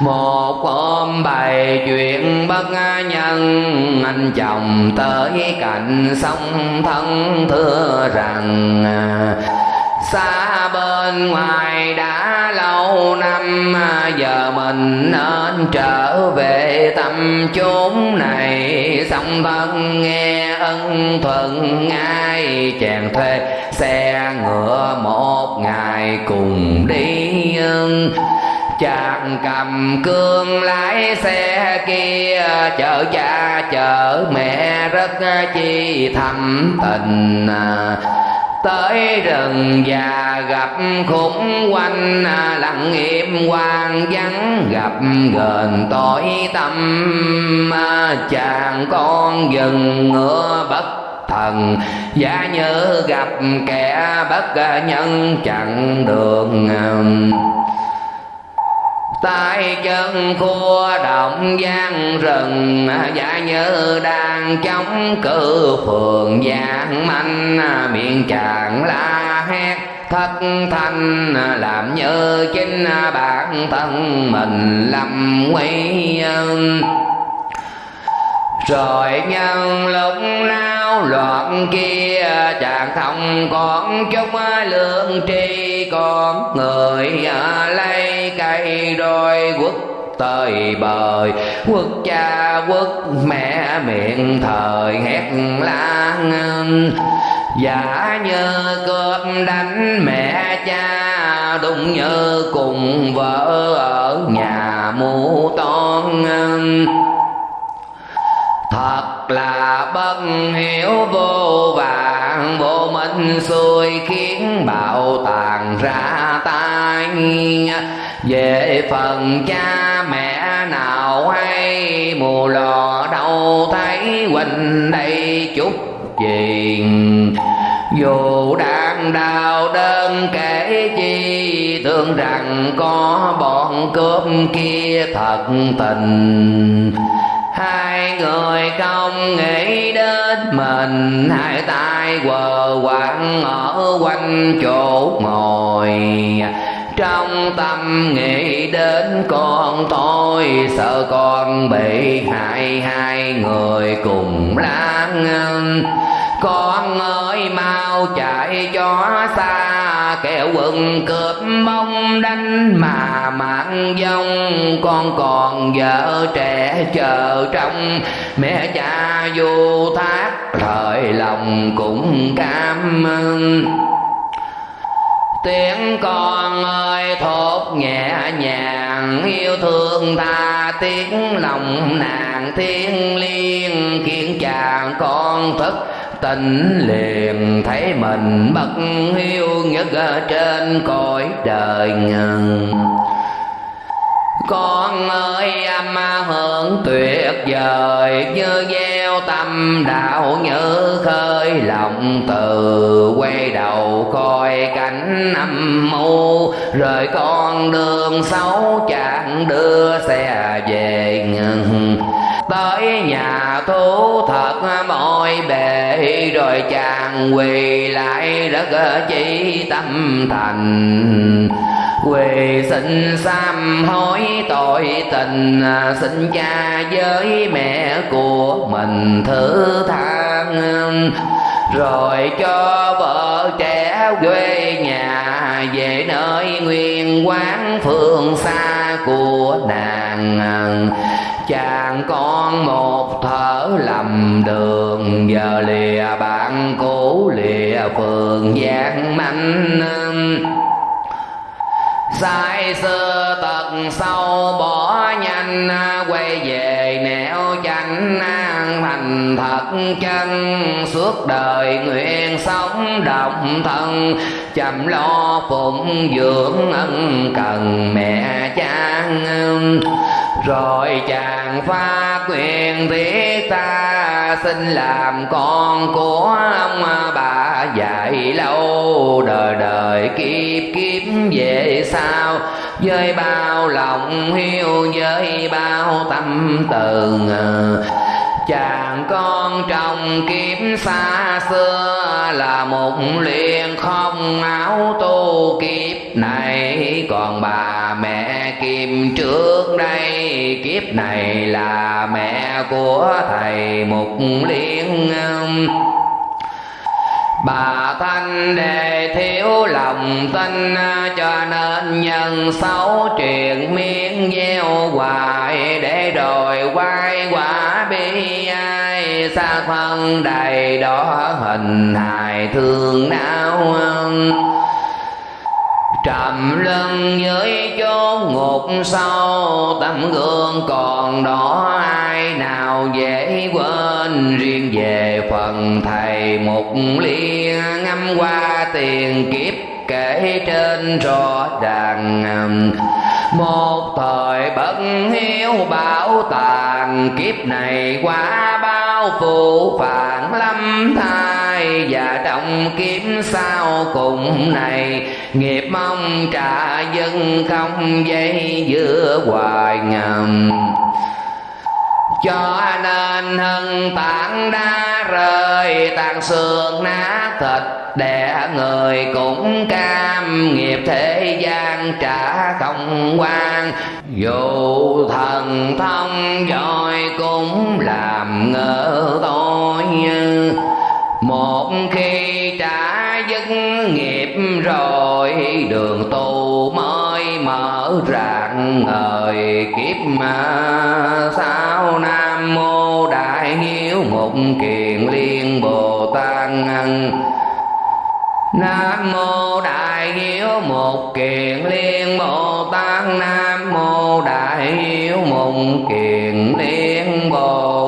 Speaker 1: một hôm bày chuyện bất nhân, anh chồng tới cạnh sông thân thưa rằng, xa bên ngoài đã lâu năm, giờ mình nên trở về tâm chốn này. Song thân nghe ân thuận, ngay chàng thuê xe ngựa một ngày cùng đi chàng cầm cương lái xe kia, chở cha, chở mẹ rất chi thầm tình. Tới rừng già gặp khủng quanh lặng im hoang vắng, gặp gần tối tâm. Chàng con dừng ngựa bất thần giá nhớ gặp kẻ bất nhân chặn đường tay chân khua động gian rừng dạ như đang chống cự phường giang manh. Miệng chàng la hét, thất thanh, làm như chính bản thân mình lầm nguy rồi nhân lúc nao loạn kia, chàng không còn chút lương tri con người à, lấy cây đôi quốc tơi bời. Quốc cha, quốc mẹ miệng thời hét lan giả như cướp đánh mẹ cha, đúng như cùng vợ ở nhà mù ton thật là bất hiểu, vô vàng, vô minh xuôi khiến bạo tàn ra tay về phần cha mẹ nào hay mù lò đâu thấy huynh đây chút gì dù đang đau đơn kể chi, tưởng rằng có bọn cướp kia thật tình. Hai người không nghĩ đến mình, hai tay quờ quạng ở quanh chỗ ngồi trong tâm nghĩ đến con tôi, sợ con bị hại hai người cùng lang con ơi, mau chạy cho xa, kẻo quần cướp mong đánh mà mạng dông. Con còn vợ trẻ chờ trong mẹ cha vô thác, thời lòng cũng cảm ơn tiếng con ơi, thốt nhẹ nhàng, yêu thương ta tiếng lòng nàng thiên liêng, khiến chàng con thức tình liền. Thấy mình bất hiếu nhất ở trên cõi đời ngừng con ơi âm hưởng tuyệt vời, như gieo tâm đạo như khơi lòng từ. Quay đầu coi cảnh âm mưu rời con đường xấu chẳng đưa xe về ngừng. Tới nhà thú thật mọi bề, rồi chàng quỳ lại rất chỉ tâm thành quỳ xin sám hối tội tình à, xin cha với mẹ của mình thứ than. Rồi cho vợ trẻ quê nhà về nơi nguyên quán phương xa của nàng. Chàng con một thở lầm đường, giờ lìa bạn cũ lìa phường gian manh sai xưa tận sâu bỏ nhanh, quay về nẻo chánh, thành thật chân suốt đời nguyện sống đồng thân. Chăm lo phụng dưỡng ân cần mẹ cha rồi chàng pha quyền thiết ta xin làm con của ông bà dạy lâu. Đời đời kiếp kiếp về sau, với bao lòng hiu, với bao tâm từ chàng con trong kiếp xa xưa là một liền không áo tu kiếp này. Còn bà mẹ kim trước đây, kiếp này là mẹ của thầy mục liên. Bà thanh đề thiếu lòng tin, Cho nên nhân xấu truyền miên gieo hoài Để rồi quay quả bi ai. Xa phân đầy đó hình hài thương não trầm lưng dưới chốn ngục sâu tấm gương còn đó ai nào dễ quên? Riêng về phần thầy mục liên ngâm qua tiền kiếp, kể trên rõ ràng um, một thời bất hiếu bảo tàng. Kiếp này qua bao phụ phản lâm thai và trong kiếm sau cùng này. Nghiệp mong trả dân không dây giữa hoài ngầm. Cho nên hân tảng đá rơi tàn xương nát thịt đẻ người cũng cam. Nghiệp thế gian trả không quan. Dù thần thông giỏi cũng làm ngỡ tôi một khi trả dứt nghiệp rồi, đường tu mới mở rạng ngời kiếp mà. Sao nam mô đại hiếu một kiền liên bồ tát nam mô đại hiếu một kiền liên bồ tát. Nam mô đại hiếu một kiền liên bồ